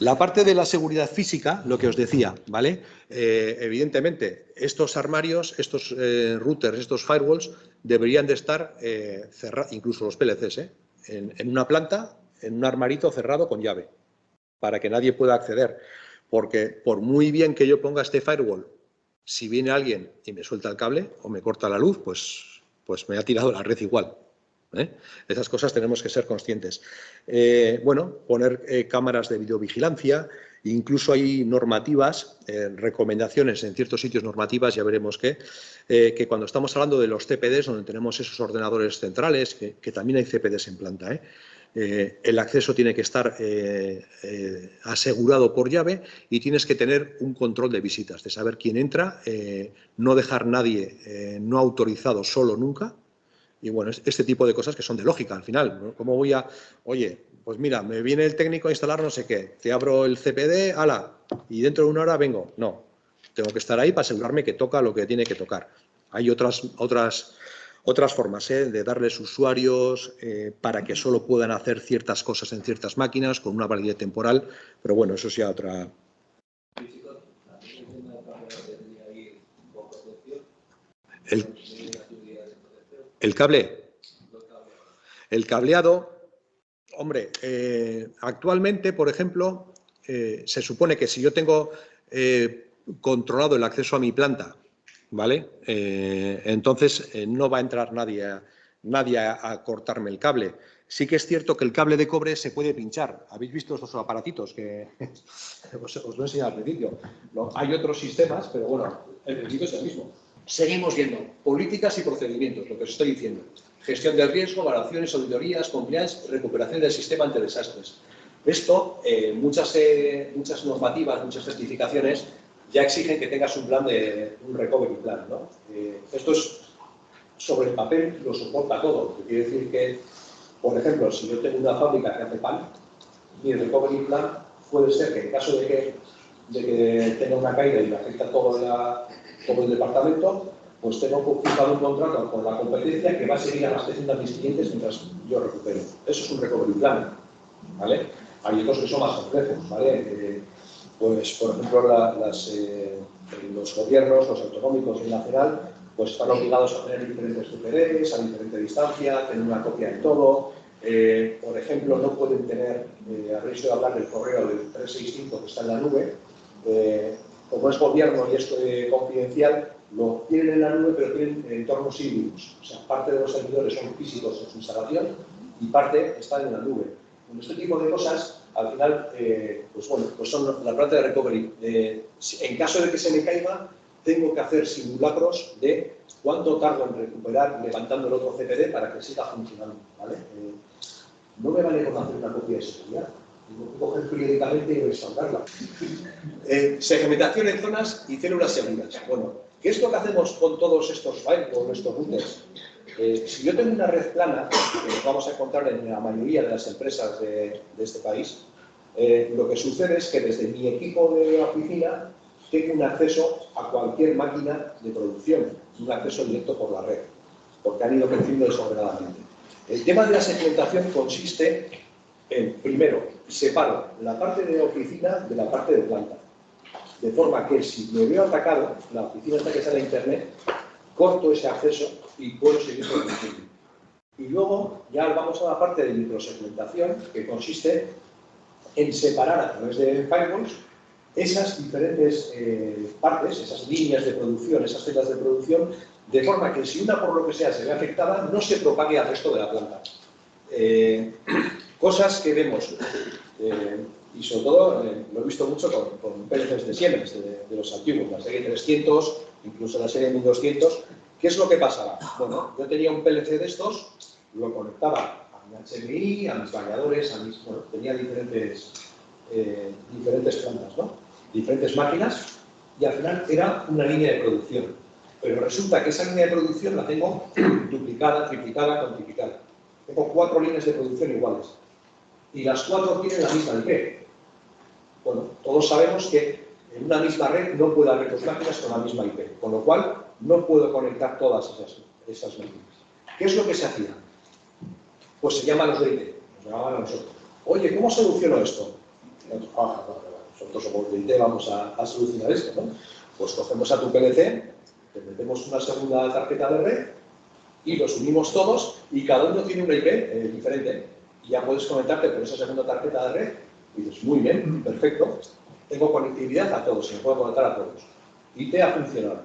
La parte de la seguridad física, lo que os decía, ¿vale? Eh, evidentemente, estos armarios, estos eh, routers, estos firewalls, deberían de estar eh, cerrados, incluso los PLCs, en, en, una planta, en un armarito cerrado con llave, para que nadie pueda acceder. Porque por muy bien que yo ponga este firewall, si viene alguien y me suelta el cable o me corta la luz, pues, pues me ha tirado la red igual. ¿Eh? Esas cosas tenemos que ser conscientes. Eh, bueno, poner eh, cámaras de videovigilancia, incluso hay normativas, recomendaciones en ciertos sitios normativas, ya veremos qué, que cuando estamos hablando de los CPDs, donde tenemos esos ordenadores centrales, que, que también hay CPDs en planta, el acceso tiene que estar asegurado por llave y tienes que tener un control de visitas, de saber quién entra, no dejar nadie no autorizado solo nunca, y bueno, este tipo de cosas que son de lógica al final. ¿Cómo voy a, oye, pues mira, me viene el técnico a instalar no sé qué, te abro el CPD, ala, y dentro de una hora vengo. No, tengo que estar ahí para asegurarme que toca lo que tiene que tocar. Hay otras, otras, otras formas ¿eh? de darles usuarios eh, para que solo puedan hacer ciertas cosas en ciertas máquinas con una validez temporal, pero bueno, eso es ya otra, el, el cable. El cableado, hombre, eh, actualmente, por ejemplo, eh, se supone que si yo tengo eh, controlado el acceso a mi planta, ¿vale? entonces no va a entrar nadie, a, nadie a, cortarme el cable. Sí que es cierto que el cable de cobre se puede pinchar. ¿Habéis visto estos aparatitos que <laughs> os, os lo he enseñado al principio? hay otros sistemas, pero bueno, el principio es el mismo. Seguimos viendo políticas y procedimientos, lo que os estoy diciendo. Gestión del riesgo, valoraciones, auditorías, compliance, recuperación del sistema ante desastres. Esto, eh, muchas, eh, muchas normativas, muchas certificaciones ya exigen que tengas un plan de un recovery plan. ¿no? Eh, esto es sobre el papel, lo soporta todo. Quiere decir que, por ejemplo, si yo tengo una fábrica que hace pan, mi recovery plan puede ser que en caso de que, de que tenga una caída y me afecta todo la, como el departamento, pues tengo firmado un contrato con la competencia que va a seguir abasteciendo a mis clientes mientras yo recupero. Eso es un recovery plan, ¿vale? Hay otros que son más complejos, ¿vale? Eh, pues, por ejemplo, las, eh, los gobiernos, los autonómicos y el nacional, pues están obligados a tener diferentes CPDs, a diferente distancia, tener una copia de todo. Eh, por ejemplo, no pueden tener, habréis oído hablar del correo del 365 que está en la nube, como es gobierno y esto es confidencial, lo tienen en la nube, pero tienen entornos híbridos. O sea, parte de los servidores son físicos en su instalación y parte están en la nube. Con este tipo de cosas, al final, eh, pues bueno, pues son la planta de recovery. Eh, en caso de que se me caiga, tengo que hacer simulacros de cuánto tardo en recuperar levantando el otro CPD para que siga funcionando. ¿vale? Eh, no me vale con hacer una copia de seguridad coger periódicamente y respaldarla. Eh, segmentación en zonas y células seguras. Bueno, ¿qué es lo que hacemos con todos estos firewalls, estos routers? Eh, si yo tengo una red plana, que vamos a encontrar en la mayoría de las empresas de, este país, eh, lo que sucede es que desde mi equipo de oficina tengo un acceso a cualquier máquina de producción, un acceso directo por la red, porque han ido creciendo desordenadamente. El tema de la segmentación consiste primero, separo la parte de oficina de la parte de planta. De forma que si me veo atacado, la oficina está que sale a internet, corto ese acceso y puedo seguir produciendo. Y luego ya vamos a la parte de microsegmentación, que consiste en separar a través de firewalls esas diferentes eh, partes, esas líneas de producción, esas celdas de producción, de forma que si una por lo que sea se ve afectada, no se propague al resto de la planta. Eh, Cosas que vemos, eh, y sobre todo eh, lo he visto mucho con, con de Siemens, de, los antiguos, la serie 300, incluso la serie 1200. ¿Qué es lo que pasaba? Bueno, yo tenía un PLC de estos, lo conectaba a mi HMI, a mis bañadores, a mis, bueno, tenía diferentes, eh, diferentes plantas, ¿no? diferentes máquinas y al final era una línea de producción. Pero resulta que esa línea de producción la tengo <clears throat> duplicada, triplicada, cuantificada. Tengo cuatro líneas de producción iguales. Y las cuatro tienen la misma IP. Bueno, todos sabemos que en una misma red no puede haber dos máquinas con la misma IP, con lo cual no puedo conectar todas esas, esas máquinas. ¿Qué es lo que se hacía? Pues se llaman los de IT, nos llamaban a nosotros. Oye, ¿cómo soluciono esto? Nosotros somos de IT, vamos a, solucionar esto, ¿no? Pues cogemos a tu PLC, te metemos una segunda tarjeta de red y los unimos todos y cada uno tiene una IP eh, diferente. Y ya puedes conectarte con esa segunda tarjeta de red y dices, muy bien, perfecto, tengo conectividad a todos, se me puedo conectar a todos. IT ha funcionado.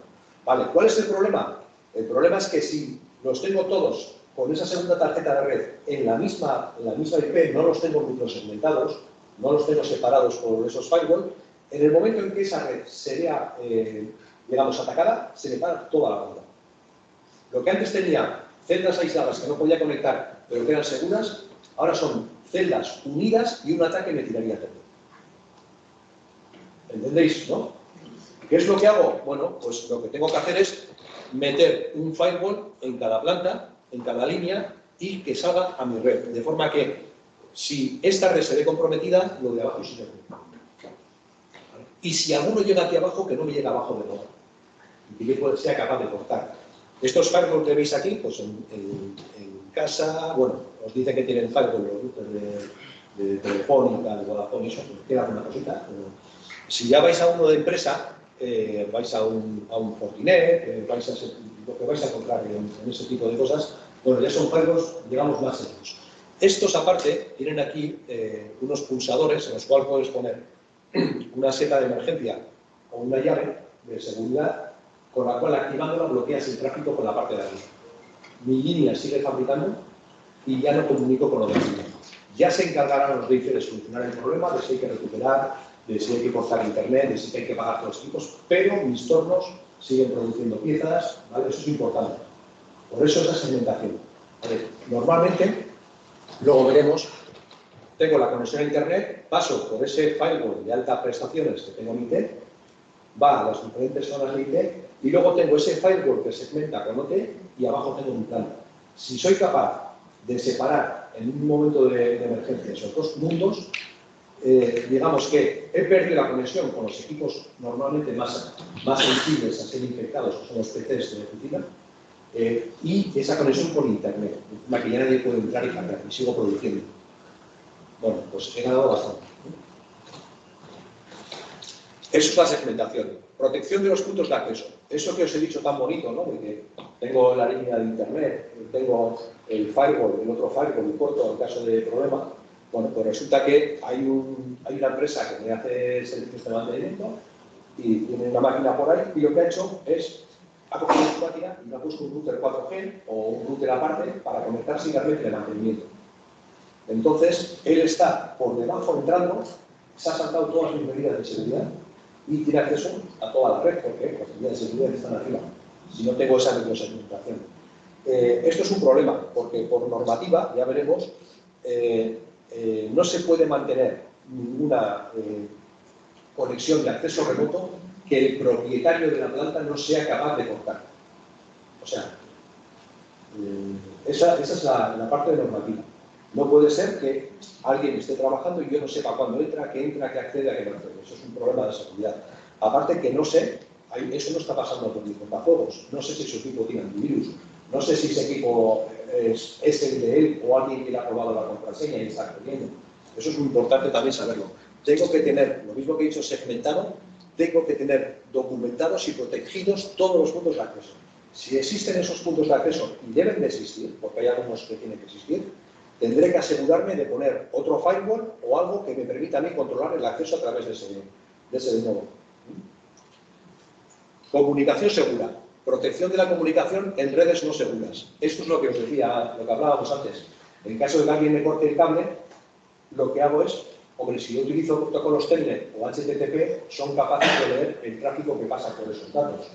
Vale, ¿cuál es el problema? El problema es que si los tengo todos con esa segunda tarjeta de red en la misma, en la misma IP, no los tengo microsegmentados, no los tengo separados por esos firewall, en el momento en que esa red se vea, eh, digamos, atacada, se le para toda la banda. Lo que antes tenía celdas aisladas que no podía conectar, pero que eran seguras, ahora son celdas unidas y un ataque me tiraría todo. ¿Entendéis, no? ¿Qué es lo que hago? Bueno, pues lo que tengo que hacer es meter un firewall en cada planta, en cada línea, y que salga a mi red. De forma que, si esta red se ve comprometida, lo de abajo se Y si alguno llega aquí abajo, que no me llegue abajo de todo. Y que sea capaz de cortar. Estos firewalls que veis aquí, pues en, casa, bueno, os dice que tienen los de, de Telefónica, de Vodafone, eso, queda una cosita. si ya vais a uno de empresa, eh, vais a un, a un Fortinet, eh, vais a lo que vais a encontrar en, ese tipo de cosas, bueno, ya son juegos, digamos, más seguros. Estos, aparte, tienen aquí eh, unos pulsadores en los cuales puedes poner una seta de emergencia o una llave de seguridad con la cual activándola bloqueas el tráfico con la parte de arriba. Mi línea sigue fabricando y ya no comunico con lo de arriba. Ya se encargarán los DIF de solucionar el problema, de si hay que recuperar de si hay que cortar internet, de si hay que pagar todos los equipos, pero mis tornos siguen produciendo piezas, ¿vale? Eso es importante. Por eso esa segmentación. Normalmente, luego veremos, tengo la conexión a internet, paso por ese firewall de altas prestaciones que tengo en IT, va a las diferentes zonas de IT y luego tengo ese firewall que segmenta con OT y abajo tengo un plan. Si soy capaz de separar en un momento de, de emergencia esos dos mundos, eh, digamos que he perdido la conexión con los equipos normalmente más, más sensibles a ser infectados, que son los PCs de oficina, eh, y esa conexión con Internet, la que ya nadie puede entrar y cambiar, y sigo produciendo. Bueno, pues he ganado bastante. Eso es la segmentación. Protección de los puntos de acceso. Eso que os he dicho tan bonito, ¿no? De que tengo la línea de Internet, tengo el firewall, el otro firewall, y corto en caso de problema, bueno, pues resulta que hay, una empresa que me hace servicios de mantenimiento y tiene una máquina por ahí y lo que ha hecho es, ha cogido su máquina y le ha puesto un router 4G o un router aparte para conectarse y darle de mantenimiento. Entonces, él está por debajo entrando, se ha saltado todas mis medidas de seguridad y tiene acceso a toda la red, porque las medidas de seguridad están arriba, si no tengo esa microsegmentación. Eh, esto es un problema, porque por normativa, ya veremos, eh, eh, no se puede mantener ninguna eh, conexión de acceso remoto que el propietario de la planta no sea capaz de cortar. O sea, eh, esa, es la, parte de normativa. No puede ser que alguien esté trabajando y yo no sepa cuándo entra, que entra, que accede, a que no accede. Eso es un problema de seguridad. Aparte que no sé, eso no está pasando por mis contactos, no sé si su equipo tiene antivirus, no sé si ese equipo es, el de él o alguien que le ha probado la contraseña y está accediendo. Eso es muy importante también saberlo. Tengo que tener, lo mismo que he dicho, segmentado, tengo que tener documentados y protegidos todos los puntos de acceso. Si existen esos puntos de acceso, y deben de existir, porque hay algunos que tienen que existir, tendré que asegurarme de poner otro firewall o algo que me permita a mí controlar el acceso a través de ese, de ese nuevo. Comunicación segura protección de la comunicación en redes no seguras. Esto es lo que os decía, lo que hablábamos antes. En caso de que alguien me corte el cable, lo que hago es, hombre, si yo utilizo protocolos Telnet o HTTP, son capaces de leer el tráfico que pasa por esos datos.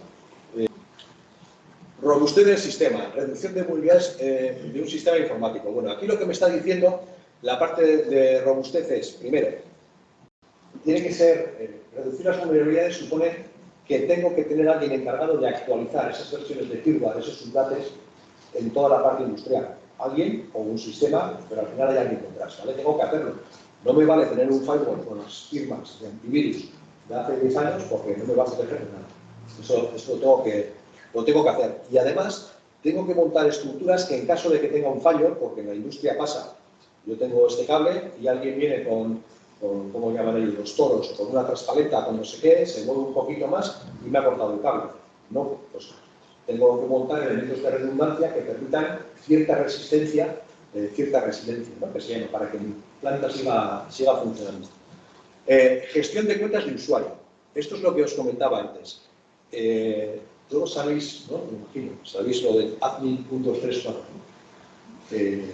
Robustez del sistema, reducción de vulnerabilidades eh, de un sistema informático. Bueno, aquí lo que me está diciendo la parte de, de robustez es, primero, tiene que ser, eh, reducir las vulnerabilidades supone que tengo que tener a alguien encargado de actualizar esas versiones de firmware, esos subdates, en toda la parte industrial. Alguien o un sistema, pero al final hay alguien detrás, ¿vale? Tengo que hacerlo. No me vale tener un firewall con las firmas de antivirus de hace 10 años porque no me va a proteger nada. Eso, eso lo, tengo que, lo tengo que hacer. Y además, tengo que montar estructuras que en caso de que tenga un fallo, porque en la industria pasa, yo tengo este cable y alguien viene con con, ¿cómo llaman ellos? Los toros, con una traspaleta, con no sé qué, se mueve un poquito más y me ha cortado el cable. No, pues tengo que montar elementos de redundancia que permitan cierta resistencia, eh, cierta resiliencia, ¿no? que se llama, para que mi planta siga, siga funcionando. Eh, gestión de cuentas de usuario. Esto es lo que os comentaba antes. Eh, todos sabéis, ¿no? Me imagino, sabéis lo del admin.34 eh,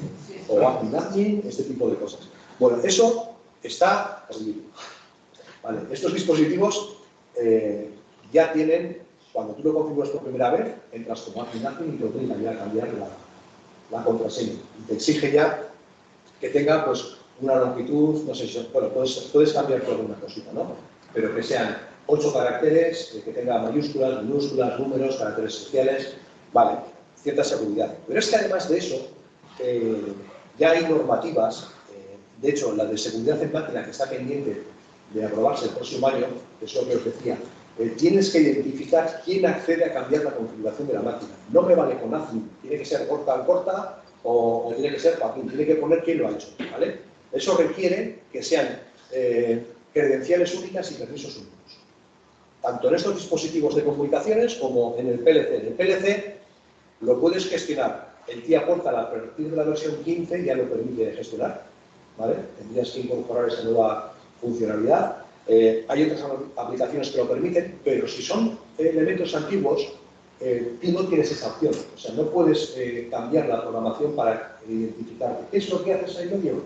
o admin admin, este tipo de cosas. Bueno, eso está Vale, estos dispositivos eh, ya tienen, cuando tú lo configuras por primera vez, entras como admin admin y te obliga a cambiar la, la, contraseña. Y te exige ya que tenga pues una longitud, no sé si, bueno, puedes, puedes cambiar por una cosita, ¿no? Pero que sean ocho caracteres, eh, que tenga mayúsculas, minúsculas, números, caracteres especiales, vale, cierta seguridad. Pero es que además de eso, eh, ya hay normativas de hecho, la de seguridad en máquina que está pendiente de aprobarse el próximo año, que es lo que os decía, eh, tienes que identificar quién accede a cambiar la configuración de la máquina. No me vale con admin, tiene que ser corta al corta o, tiene que ser papín, tiene que poner quién lo ha hecho. ¿vale? Eso requiere que sean eh, credenciales únicas y permisos únicos. Tanto en estos dispositivos de comunicaciones como en el PLC. En el PLC lo puedes gestionar. El TIA Portal a partir de la versión 15 ya lo permite gestionar Tendrías que incorporar esa nueva funcionalidad. Eh, hay otras aplicaciones que lo permiten, pero si son elementos antiguos, eh, tú no tienes esa opción. O sea, no puedes eh, cambiar la programación para identificarte. ¿Qué es lo que haces ahí medio?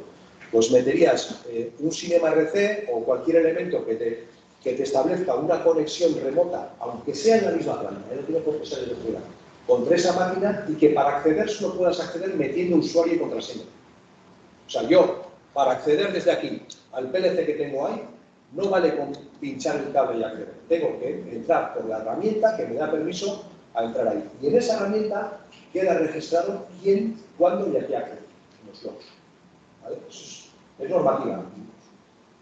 Pues meterías un Cinema RC o cualquier elemento que te, que te establezca una conexión remota, aunque sea en la misma planta, no tiene por qué ser de fuera, contra esa máquina y que para acceder solo puedas acceder metiendo usuario y contraseña. O sea, yo para acceder desde aquí al PLC que tengo ahí, no vale con pinchar el cable y acceder. Tengo que entrar por la herramienta que me da permiso a entrar ahí. Y en esa herramienta queda registrado quién, cuándo y a qué accede. Los logs. ¿Vale? Es, es normativa.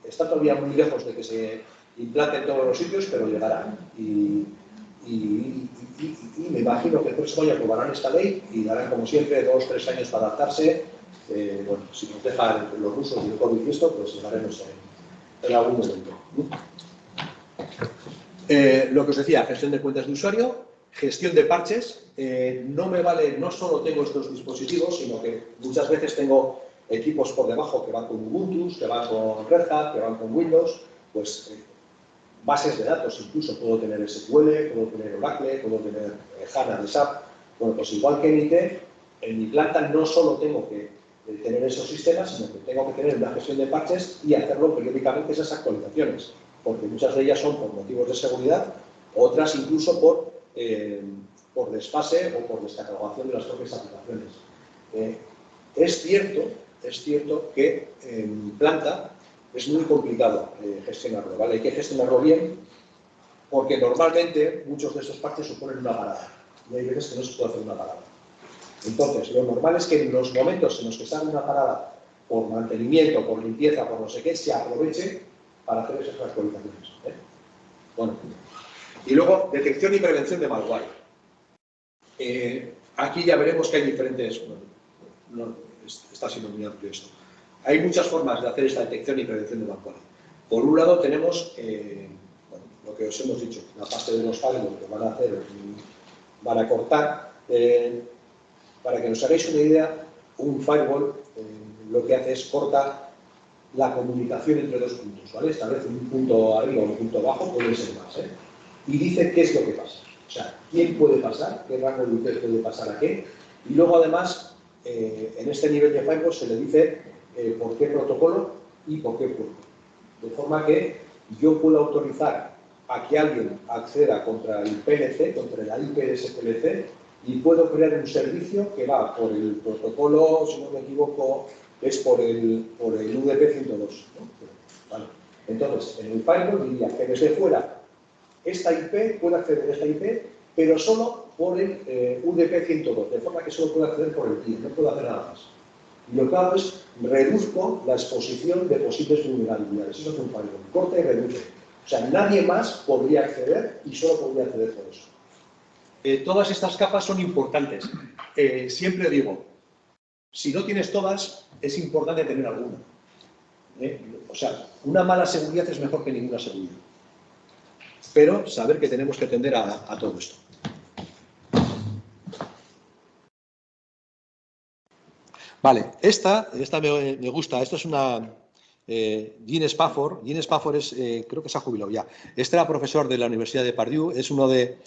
Está todavía muy lejos de que se implante en todos los sitios, pero llegará. Y, y, me imagino que el próximo año aprobarán esta ley y darán, como siempre, dos tres años para adaptarse eh, bueno, si nos dejan los rusos y el COVID y esto, pues llegaremos en, en algún momento. Eh, lo que os decía, gestión de cuentas de usuario, gestión de parches. Eh, no me vale, no solo tengo estos dispositivos, sino que muchas veces tengo equipos por debajo que van con Ubuntu, que van con Red Hat, que van con Windows, pues bases de datos incluso, puedo tener SQL, puedo tener Oracle, puedo tener HANA de SAP. Bueno, pues igual que en IT, en mi planta no solo tengo que tener esos sistemas, sino que tengo que tener una gestión de parches y hacerlo periódicamente esas actualizaciones, porque muchas de ellas son por motivos de seguridad, otras incluso por, eh, por desfase o por descatalogación de las propias aplicaciones. Eh, es cierto, es cierto que en planta es muy complicado eh, gestionarlo, ¿vale? Hay que gestionarlo bien, porque normalmente muchos de esos parches suponen una parada, y hay veces que no se puede hacer una parada. Entonces, lo normal es que en los momentos en los que está en una parada por mantenimiento, por limpieza, por no sé qué, se aproveche para hacer esas actualizaciones. ¿eh? Bueno, y luego, detección y prevención de malware. Eh, aquí ya veremos que hay diferentes... Bueno, está siendo muy amplio esto. Hay muchas formas de hacer esta detección y prevención de malware. Por un lado tenemos eh, bueno, lo que os hemos dicho, la parte de los firewall que van a hacer, van a cortar, para que nos hagáis una idea, un firewall eh, lo que hace es corta la comunicación entre dos puntos, ¿vale? Establece un punto arriba o un punto abajo, puede ser más, ¿eh? Y dice qué es lo que pasa. O sea, quién puede pasar, qué rango de puede pasar a qué. Y luego, además, eh, en este nivel de firewall se le dice por qué protocolo y por qué puerto. De forma que yo puedo autorizar a que alguien acceda contra el PLC, contra la IP de ese PLC, y puedo crear un servicio que va por el protocolo, si no me equivoco, es por el, por el UDP 102. Entonces, en el firewall diría que desde fuera esta IP puede acceder a esta IP, pero solo por el eh, UDP 102, de forma que solo puede acceder por el cliente, no puede hacer nada más. Y lo que hago es reduzco la exposición de posibles vulnerabilidades. Eso es un firewall, corta y reduce. O sea, nadie más podría acceder y solo podría acceder por eso. Eh, todas estas capas son importantes. Eh, siempre digo, si no tienes todas, es importante tener alguna. ¿eh? O sea, una mala seguridad es mejor que ninguna seguridad. Pero saber que tenemos que atender a, todo esto. Vale, esta, esta me, gusta. Esto es una, eh, Spafford. Jean Spafford es, creo que se ha jubilado ya. Este era profesor de la Universidad de Purdue, es uno de,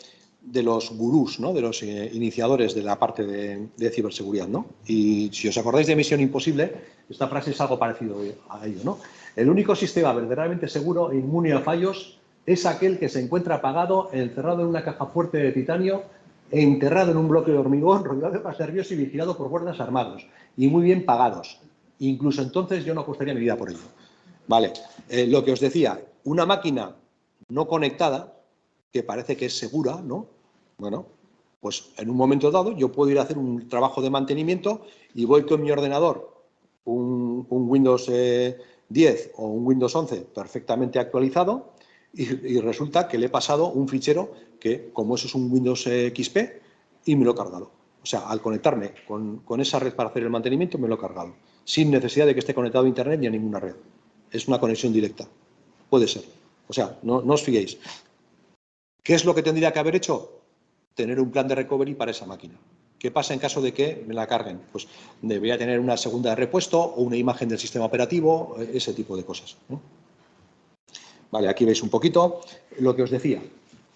de los gurús, ¿no? de los eh, iniciadores de la parte de, ciberseguridad. ¿no? Y si os acordáis de Misión Imposible, esta frase es algo parecido a ello. ¿no? El único sistema verdaderamente seguro e inmune a fallos es aquel que se encuentra apagado, encerrado en una caja fuerte de titanio, enterrado en un bloque de hormigón, rodeado de gas nervioso y vigilado por guardias armados y muy bien pagados. Incluso entonces yo no apostaría mi vida por ello. Vale, eh, lo que os decía, una máquina no conectada que parece que es segura, ¿no? Bueno, pues en un momento dado yo puedo ir a hacer un trabajo de mantenimiento y voy con mi ordenador, un, Windows 10 eh, o un Windows 11 perfectamente actualizado y, resulta que le he pasado un fichero que, como eso es un Windows XP, y me lo he cargado. O sea, al conectarme con, esa red para hacer el mantenimiento, me lo he cargado, sin necesidad de que esté conectado a Internet ni a ninguna red. Es una conexión directa. Puede ser. O sea, no, no os fiéis. ¿Qué es lo que tendría que haber hecho? Tener un plan de recovery para esa máquina. ¿Qué pasa en caso de que me la carguen? Pues debería tener una segunda de repuesto o una imagen del sistema operativo, eh, ese tipo de cosas. Vale, aquí veis un poquito lo que os decía.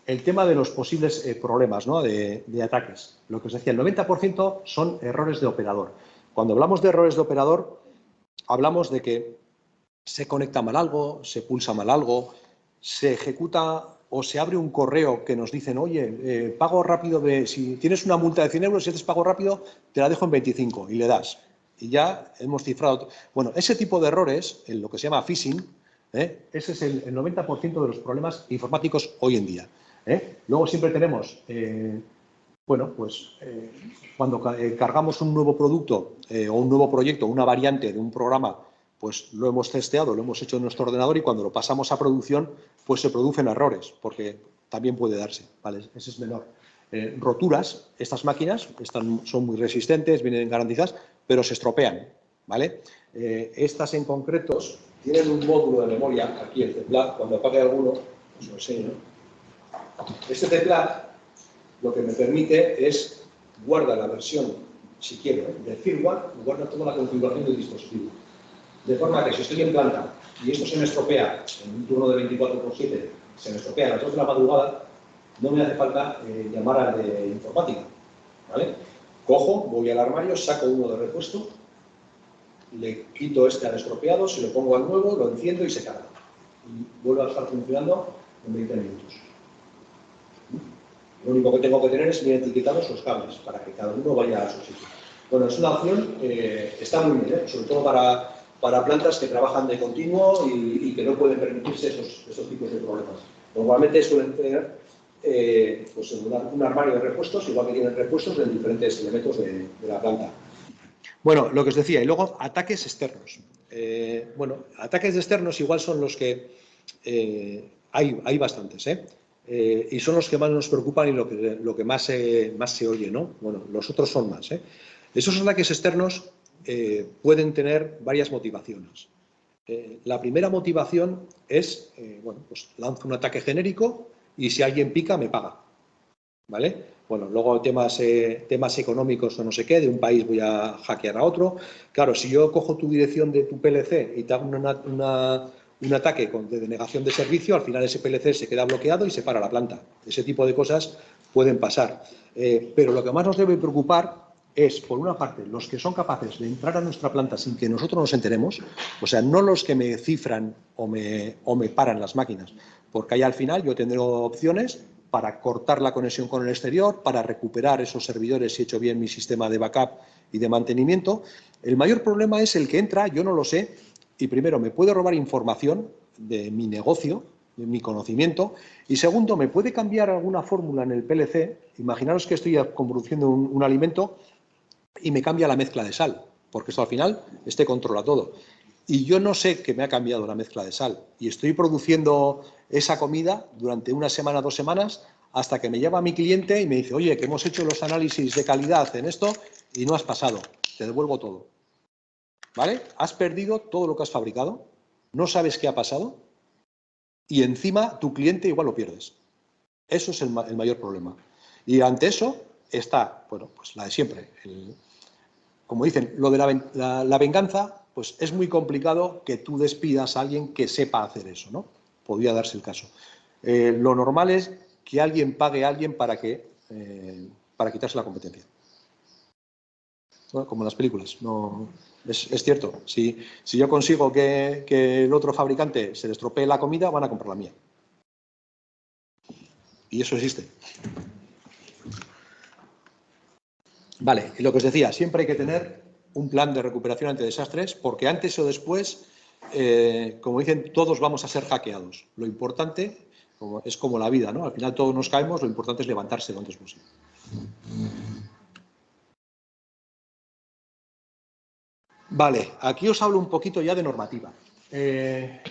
El tema de los posibles eh, problemas de, de, ataques. Lo que os decía, el 90% son errores de operador. Cuando hablamos de errores de operador, hablamos de que se conecta mal algo, se pulsa mal algo, se ejecuta o se abre un correo que nos dicen, oye, eh, pago rápido de, si tienes una multa de 100 euros, si haces pago rápido, te la dejo en 25 y le das. Y ya hemos cifrado. Bueno, ese tipo de errores, en lo que se llama phishing, ¿eh? ese es el, 90% de los problemas informáticos hoy en día. ¿eh? Luego siempre tenemos, bueno, pues cuando cargamos un nuevo producto o un nuevo proyecto, una variante de un programa pues lo hemos testeado, lo hemos hecho en nuestro ordenador y cuando lo pasamos a producción, pues se producen errores, porque también puede darse, ¿vale? Ese es menor. Eh, roturas, estas máquinas están, son muy resistentes, vienen garantizadas, pero se estropean, ¿vale? Eh, estas en concretos tienen un módulo de memoria, aquí el teclado, cuando apague alguno, os lo enseño. Este teclado lo que me permite es guardar la versión, si quiero, del firmware, guarda toda la configuración del dispositivo de forma que si estoy en planta y esto se me estropea en un turno de 24 por 7, se me estropea a las 2 de la madrugada, no me hace falta eh, llamar al de informática. ¿vale? Cojo, voy al armario, saco uno de repuesto, le quito este al estropeado, se lo pongo al nuevo, lo enciendo y se carga. Y vuelve a estar funcionando en 20 minutos. Lo único que tengo que tener es bien etiquetados los cables para que cada uno vaya a su sitio. Bueno, es una opción, eh, está muy bien, ¿eh? sobre todo para para plantas que trabajan de continuo y, que no pueden permitirse esos, tipos de problemas. Normalmente suelen tener eh, pues un, armario de repuestos, igual que tienen repuestos en diferentes elementos de, la planta. Bueno, lo que os decía, y luego ataques externos. Eh, bueno, ataques externos igual son los que eh, hay, hay bastantes, y son los que más nos preocupan y lo que, lo que más, más se oye, ¿no? Bueno, los otros son más. Esos ataques externos eh, pueden tener varias motivaciones. Eh, la primera motivación es, eh, bueno, pues lanzo un ataque genérico y si alguien pica, me paga. ¿Vale? Bueno, luego temas, temas económicos o no sé qué, de un país voy a hackear a otro. Claro, si yo cojo tu dirección de tu PLC y te hago un ataque con, de denegación de servicio, al final ese PLC se queda bloqueado y se para la planta. Ese tipo de cosas pueden pasar. pero lo que más nos debe preocupar es, por una parte, los que son capaces de entrar a nuestra planta sin que nosotros nos enteremos, o sea, no los que me cifran o me, o me paran las máquinas, porque ahí al final yo tendré opciones para cortar la conexión con el exterior, para recuperar esos servidores si he hecho bien mi sistema de backup y de mantenimiento. El mayor problema es el que entra, yo no lo sé, y primero me puede robar información de mi negocio, de mi conocimiento, y segundo, me puede cambiar alguna fórmula en el PLC. Imaginaros que estoy produciendo un, un alimento y me cambia la mezcla de sal, porque esto al final este controla todo. Y yo no sé que me ha cambiado la mezcla de sal y estoy produciendo esa comida durante una semana, dos semanas, hasta que me llama mi cliente y me dice, oye, que hemos hecho los análisis de calidad en esto y no has pasado, te devuelvo todo. ¿Vale? Has perdido todo lo que has fabricado, no sabes qué ha pasado y encima tu cliente igual lo pierdes. Eso es el, mayor problema. Y ante eso está, bueno, pues la de siempre. como dicen, lo de la, venganza, pues es muy complicado que tú despidas a alguien que sepa hacer eso, ¿no? Podría darse el caso. Eh, lo normal es que alguien pague a alguien para, que, eh, para quitarse la competencia. como en las películas. No, es, cierto. Si, si, yo consigo que, que el otro fabricante se le estropee la comida, van a comprar la mía. Y eso existe. Vale, y lo que os decía, siempre hay que tener un plan de recuperación ante desastres, porque antes o después, eh, como dicen, todos vamos a ser hackeados. Lo importante es como la vida, ¿no? Al final todos nos caemos, lo importante es levantarse lo antes posible. Vale, aquí os hablo un poquito ya de normativa. Eh,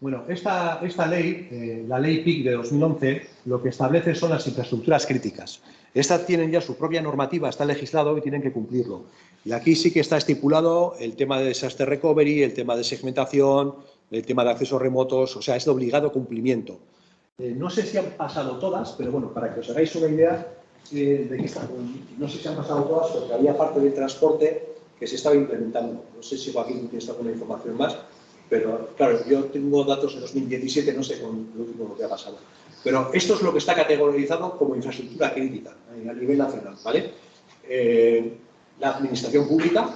bueno, esta, esta ley, eh, la ley PIC de 2011, lo que establece son las infraestructuras críticas. Estas tienen ya su propia normativa, está legislado y tienen que cumplirlo. Y aquí sí que está estipulado el tema de desastre recovery, el tema de segmentación, el tema de accesos remotos, o sea, es de obligado cumplimiento. Eh, no sé si han pasado todas, pero bueno, para que os hagáis una idea eh, de qué están. No sé si han pasado todas porque había parte del transporte que se estaba implementando. No sé si Joaquín tiene alguna información más, pero claro, yo tengo datos de 2017, no sé con lo último que ha pasado. Pero esto es lo que está categorizado como infraestructura crítica a nivel nacional, ¿vale? Eh, la administración pública,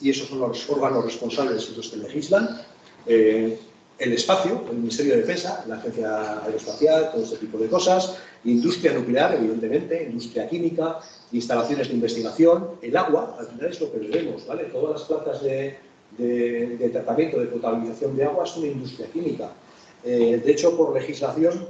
y esos son los órganos responsables los que legislan, eh, el espacio, el Ministerio de Defensa, la Agencia Aeroespacial, todo este tipo de cosas, industria nuclear, evidentemente, industria química, instalaciones de investigación, el agua, al final es lo que bebemos, ¿vale? Todas las plantas de, tratamiento, de potabilización de agua es una industria química. Eh, de hecho, por legislación,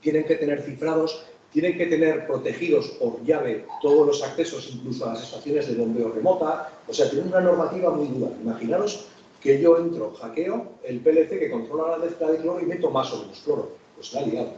tienen que tener cifrados, tienen que tener protegidos por llave todos los accesos, incluso a las estaciones de bombeo remota, o sea, tienen una normativa muy dura. Imaginaros que yo entro, hackeo el PLC que controla la mezcla de cloro y meto más o menos cloro. Pues la liado.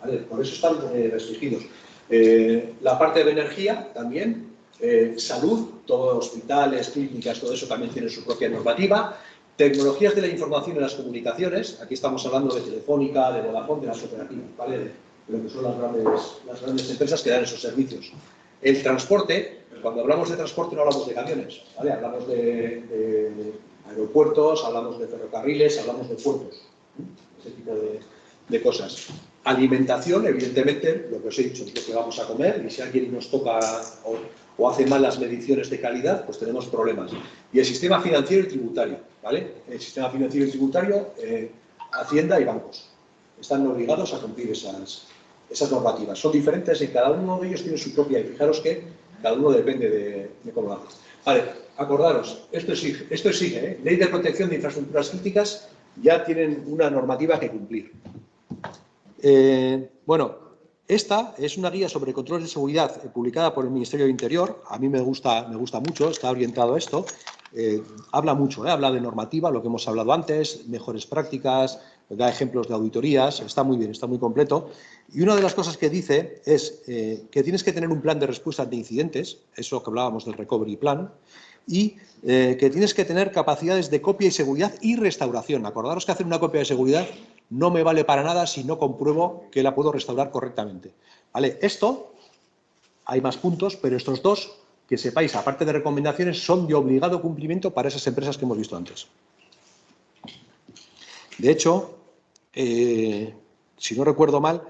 ¿Vale? Por eso están eh, restringidos. Eh, la parte de energía también, eh, salud, todos hospitales, clínicas, todo eso también tiene su propia normativa. Tecnologías de la información y las comunicaciones, aquí estamos hablando de Telefónica, de Vodafone, de las operativas, ¿vale? de lo que son las grandes, las grandes empresas que dan esos servicios. El transporte, cuando hablamos de transporte no hablamos de camiones, ¿vale? hablamos de aeropuertos, hablamos de ferrocarriles, hablamos de puertos, ese tipo de, cosas. Alimentación, evidentemente, lo que os he dicho, lo que vamos a comer y si alguien nos toca hace malas mediciones de calidad, pues tenemos problemas. Y el sistema financiero y tributario, ¿vale? El sistema financiero y tributario, eh, Hacienda y bancos. Están obligados a cumplir esas, normativas. Son diferentes y cada uno de ellos tiene su propia. Y fijaros que cada uno depende de, de cómo lo. Vale, acordaros, esto exige, esto exige ¿eh? Ley de Protección de Infraestructuras Críticas, ya tienen una normativa que cumplir. Eh, bueno, esta es una guía sobre controles de seguridad eh, publicada por el Ministerio de Interior. A mí me gusta, me gusta mucho, está orientado a esto. habla mucho, habla de normativa, lo que hemos hablado antes, mejores prácticas, da ejemplos de auditorías, está muy bien, está muy completo. Y una de las cosas que dice es que tienes que tener un plan de respuesta ante incidentes, eso que hablábamos del recovery plan, y eh, que tienes que tener capacidades de copia y seguridad y restauración. Acordaros que hacer una copia de seguridad no me vale para nada si no compruebo que la puedo restaurar correctamente. ¿Vale? Esto, hay más puntos, pero estos dos, que sepáis, aparte de recomendaciones, son de obligado cumplimiento para esas empresas que hemos visto antes. De hecho, eh, si no recuerdo mal,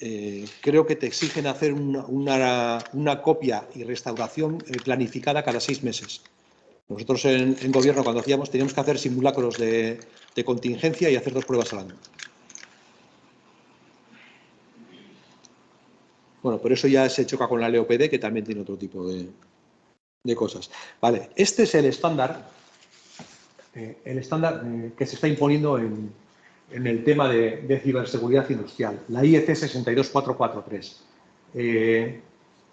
eh, creo que te exigen hacer una, copia y restauración eh, planificada cada seis meses. Nosotros en, gobierno, cuando hacíamos, teníamos que hacer simulacros de, contingencia y hacer dos pruebas al año. Bueno, por eso ya se choca con la LOPD, que también tiene otro tipo de, cosas. Vale, este es el estándar, eh, el estándar eh, que se está imponiendo en, el tema de, ciberseguridad industrial, la IEC 62443.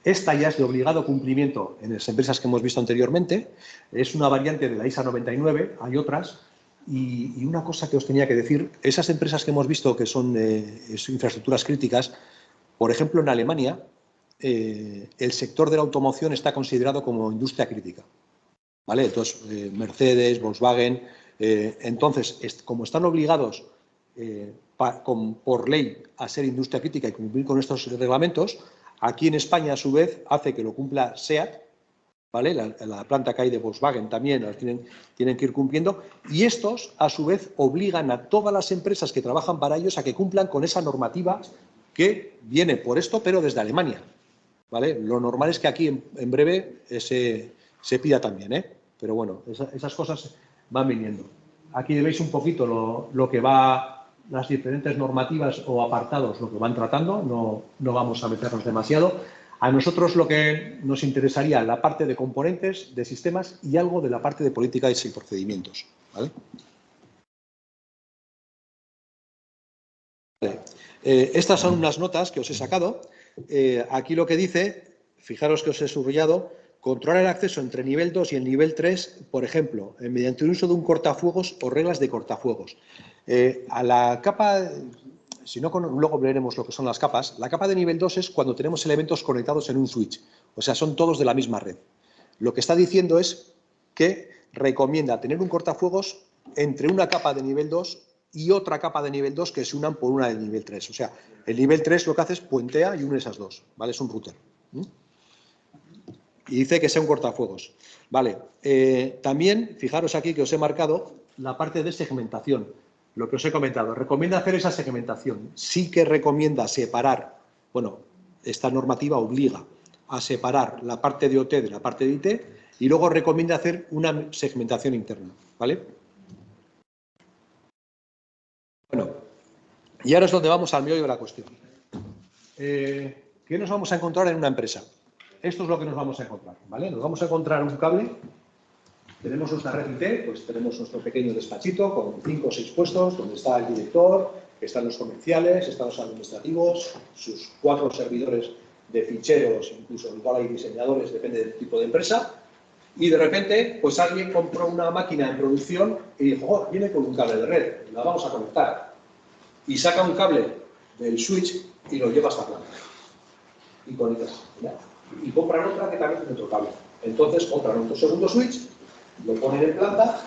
Esta ya es de obligado cumplimiento en las empresas que hemos visto anteriormente, es una variante de la ISA 99, hay otras, y, una cosa que os tenía que decir, esas empresas que hemos visto que son infraestructuras críticas, por ejemplo, en Alemania, eh, el sector de la automoción está considerado como industria crítica. ¿Vale? Entonces, eh, Mercedes, Volkswagen, eh, entonces, como están obligados por ley a ser industria crítica y cumplir con estos reglamentos, aquí en España, a su vez, hace que lo cumpla SEAT, ¿vale? La, planta que hay de Volkswagen también tienen, tienen que ir cumpliendo, y estos, a su vez, obligan a todas las empresas que trabajan para ellos a que cumplan con esa normativa que viene por esto, pero desde Alemania. ¿vale? Lo normal es que aquí en, breve se, se, pida también, ¿eh? pero bueno, esas cosas van viniendo. Aquí veis un poquito lo, lo, que va, las diferentes normativas o apartados, lo que van tratando, no, no vamos a meternos demasiado. A nosotros lo que nos interesaría la parte de componentes, de sistemas y algo de la parte de políticas y procedimientos. ¿vale? Eh, estas son unas notas que os he sacado. Eh, aquí lo que dice, fijaros que os he subrayado, controlar el acceso entre nivel 2 y el nivel 3, por ejemplo, eh, mediante el uso de un cortafuegos o reglas de cortafuegos. A la capa, si no, luego veremos lo que son las capas, la capa de nivel 2 es cuando tenemos elementos conectados en un switch, o sea, son todos de la misma red. Lo que está diciendo es que recomienda tener un cortafuegos entre una capa de nivel 2 y otra capa de nivel 2 que se unan por una de nivel 3. O sea, el nivel 3 lo que hace es puentea y une esas dos, ¿vale? Es un router. Y dice que sea un cortafuegos. Vale, eh, también, fijaros aquí que os he marcado la parte de segmentación, lo que os he comentado. Recomienda hacer esa segmentación. Sí que recomienda separar, bueno, esta normativa obliga a separar la parte de OT de la parte de IT y luego recomienda hacer una segmentación interna, ¿vale? Y ahora es donde vamos al meollo de la cuestión. Eh, ¿Qué nos vamos a encontrar en una empresa? Esto es lo que nos vamos a encontrar, ¿vale? Nos vamos a encontrar un cable, tenemos nuestra red IT, pues tenemos nuestro pequeño despachito con cinco o seis puestos, donde está el director, están los comerciales, están los administrativos, sus cuatro servidores de ficheros, incluso igual hay diseñadores, depende del tipo de empresa, y de repente, pues alguien compró una máquina en producción y dijo, oh, viene con un cable de red, la vamos a conectar y saca un cable del switch y lo lleva hasta planta. Y conecta. Y compran otra que también tiene otro cable. Entonces compran otro segundo switch, lo ponen en planta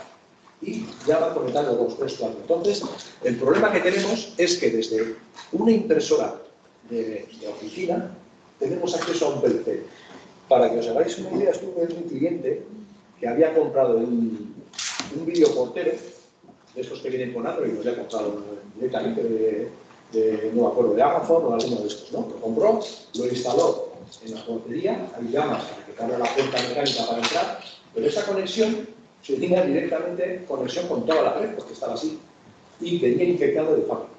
y ya van conectando dos, tres, cuatro. Entonces, el problema que tenemos es que desde una impresora de, oficina tenemos acceso a un PC. Para que os hagáis una idea, estuve en un cliente que había comprado un, un videoportero de estos que vienen con Android, los he comprado directamente de, no me acuerdo, de Amazon o alguno de estos, ¿no? Lo compró, lo instaló en la portería, hay llamas para que cargue la puerta mecánica para entrar, pero esa conexión se tenía directamente conexión con toda la red, porque estaba así, y venía infectado de fábrica,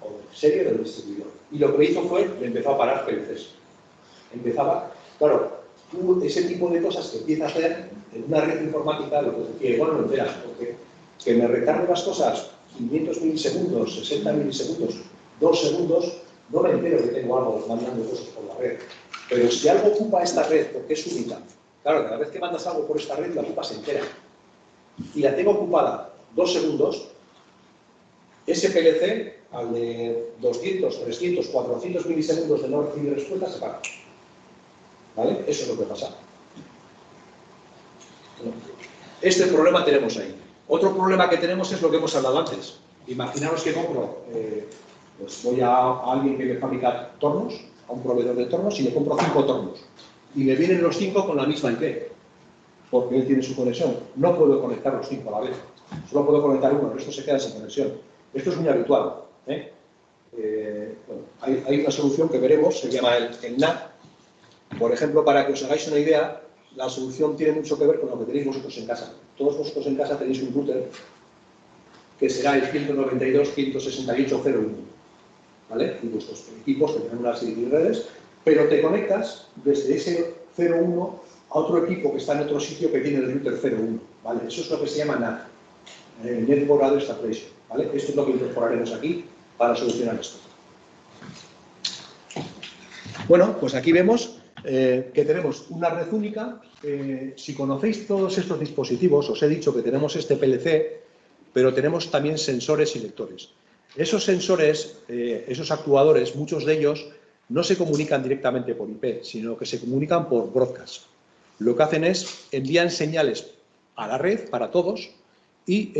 o de serie del distribuidor. Y lo que hizo fue, le empezó a parar PLCs. Empezaba, claro, tú ese tipo de cosas que empieza a hacer en una red informática, lo que decía, igual no lo enteras, porque que me recargue las cosas 500 milisegundos, 60 milisegundos, 2 segundos, no me entero que tengo algo mandando cosas por la red. Pero si algo ocupa esta red, porque es única, claro, cada vez que mandas algo por esta red, la ocupas entera. Y la tengo ocupada 2 segundos, ese PLC, al de 200, 300, 400 milisegundos de no recibir respuesta, se para. ¿Vale? Eso es lo que pasa. Este problema tenemos ahí. Otro problema que tenemos es lo que hemos hablado antes. Imaginaros que compro, eh, pues voy a, alguien que me fabrica tornos, a un proveedor de tornos, y le compro cinco tornos. Y me vienen los cinco con la misma IP, porque él tiene su conexión. No puedo conectar los cinco a la vez. Solo puedo conectar uno, el resto se queda sin conexión. Esto es muy habitual. ¿eh? Eh, hay, una solución que veremos, se llama el, el NAT. Por ejemplo, para que os hagáis una idea, la solución tiene mucho que ver con lo que tenéis vosotros en casa. Todos vosotros en casa tenéis un router que será el 192.168.01. ¿Vale? Y vuestros equipos tendrán una serie de redes pero te conectas desde ese 01 a otro equipo que está en otro sitio que tiene el router 01, ¿vale? Eso es lo que se llama NAT, eh, Network Address Translation, ¿vale? Esto es lo que incorporaremos aquí para solucionar esto. Bueno, pues aquí vemos eh, que tenemos una red única. Eh, si conocéis todos estos dispositivos, os he dicho que tenemos este PLC, pero tenemos también sensores y lectores. Esos sensores, eh, esos actuadores, muchos de ellos no se comunican directamente por IP, sino que se comunican por broadcast. Lo que hacen es envían señales a la red para todos y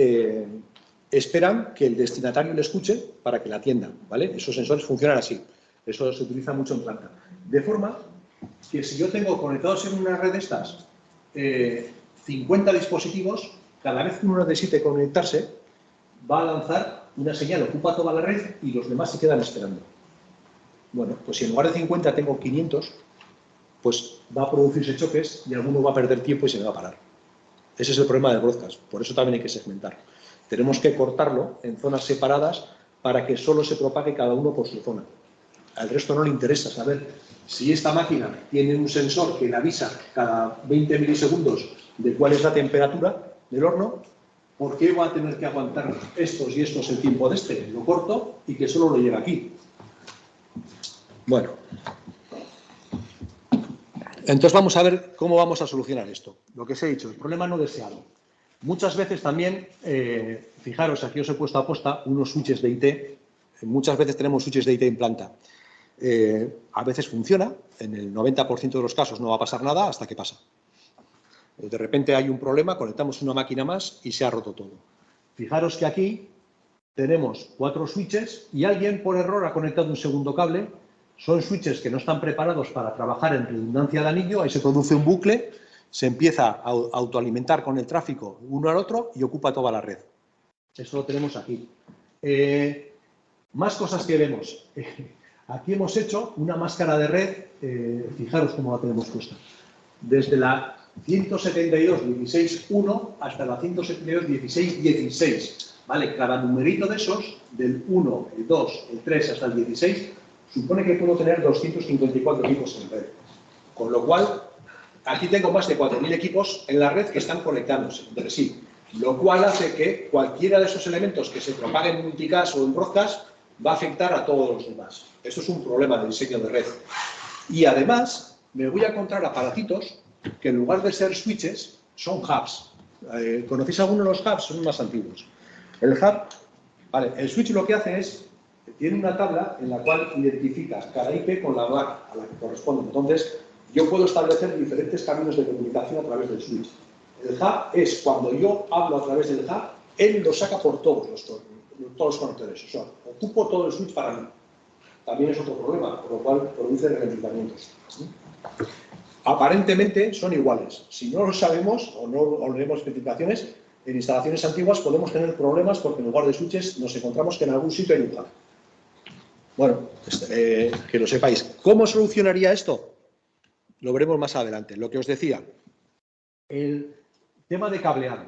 esperan que el destinatario le escuche para que la atienda. ¿vale? Esos sensores funcionan así. Eso se utiliza mucho en planta. De forma que si yo tengo conectados en una red de estas 50 eh, dispositivos, cada vez que uno necesite conectarse, va a lanzar una señal, ocupa toda la red y los demás se quedan esperando. Bueno, pues si en lugar de 50 tengo 500, pues va a producirse choques y alguno va a perder tiempo y se me va a parar. Ese es el problema del broadcast, por eso también hay que segmentar. Tenemos que cortarlo en zonas separadas para que solo se propague cada uno por su zona. Al resto no le interesa saber si esta máquina tiene un sensor que le avisa cada 20 milisegundos de cuál es la temperatura del horno, ¿por qué va a tener que aguantar estos y estos el tiempo de este? Lo corto y que solo lo lleve aquí. Bueno. Entonces vamos a ver cómo vamos a solucionar esto. Lo que os he dicho, el problema no deseado. Muchas veces también, eh, fijaros, aquí os he puesto a posta unos switches de IT. Muchas veces tenemos switches de IT en planta. Eh, a veces funciona, en el 90% de los casos no va a pasar nada hasta que pasa. De repente hay un problema, conectamos una máquina más y se ha roto todo. Fijaros que aquí tenemos cuatro switches y alguien por error ha conectado un segundo cable. Son switches que no están preparados para trabajar en redundancia de anillo, ahí se produce un bucle, se empieza a autoalimentar con el tráfico uno al otro y ocupa toda la red. Eso lo tenemos aquí. Eh, más cosas que vemos. <laughs> Aquí hemos hecho una máscara de red, eh, fijaros cómo la tenemos puesta, desde la 172.16.1 hasta la 172.16.16. Cada numerito de esos, del 1, el 2, el 3 hasta el 16, supone que puedo tener 254 equipos en red. Con lo cual, aquí tengo más de 4.000 equipos en la red que están conectándose entre sí. Lo cual hace que cualquiera de esos elementos que se propaguen en multicast o en broadcast va a afectar a todos los demás. Esto es un problema de diseño de red. Y además, me voy a encontrar aparatitos que en lugar de ser switches, son hubs. Eh, ¿Conocéis alguno de los hubs? Son más antiguos. El hub, el switch lo que hace es, tiene una tabla en la cual identifica cada IP con la MAC a la que corresponde. Entonces, yo puedo establecer diferentes caminos de comunicación a través del switch. El hub es cuando yo hablo a través del hub, él lo saca por todos los, todos los conectores. O sea, ocupo todo el switch para mí. También es otro problema, por lo cual produce ralentizamientos. Aparentemente son iguales. Si no lo sabemos o no o leemos especificaciones, en instalaciones antiguas podemos tener problemas porque en lugar de switches nos encontramos que en algún sitio hay un. Bueno, pues, eh, que lo sepáis. ¿Cómo solucionaría esto? Lo veremos más adelante. Lo que os decía, el tema de cableado.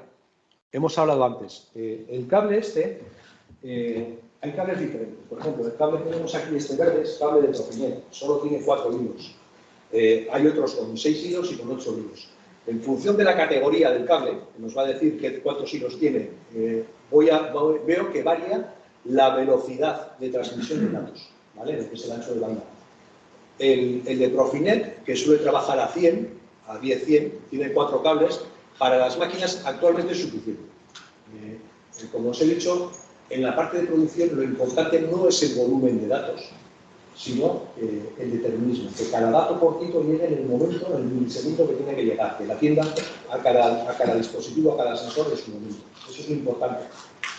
Hemos hablado antes. Eh, el cable este eh, hay cables diferentes. Por ejemplo, el cable que tenemos aquí, este verde, es cable de solo tiene cuatro hilos. Eh, hay otros con seis hilos y con ocho hilos. En función de la categoría del cable, que nos va a decir qué, cuántos hilos tiene, eh, veo que varía la velocidad de transmisión de datos, ¿vale? que es el ancho de banda. El, de Profinet, que suele trabajar a 100, a 10-100, tiene cuatro cables, para las máquinas actualmente es suficiente. como os he dicho, en la parte de producción lo importante no es el volumen de datos, sino eh, el determinismo, que cada dato cortito llegue en el momento, en el milisegundo que tiene que llegar, que la tienda a cada, a cada dispositivo, a cada sensor de su momento. Eso es lo importante.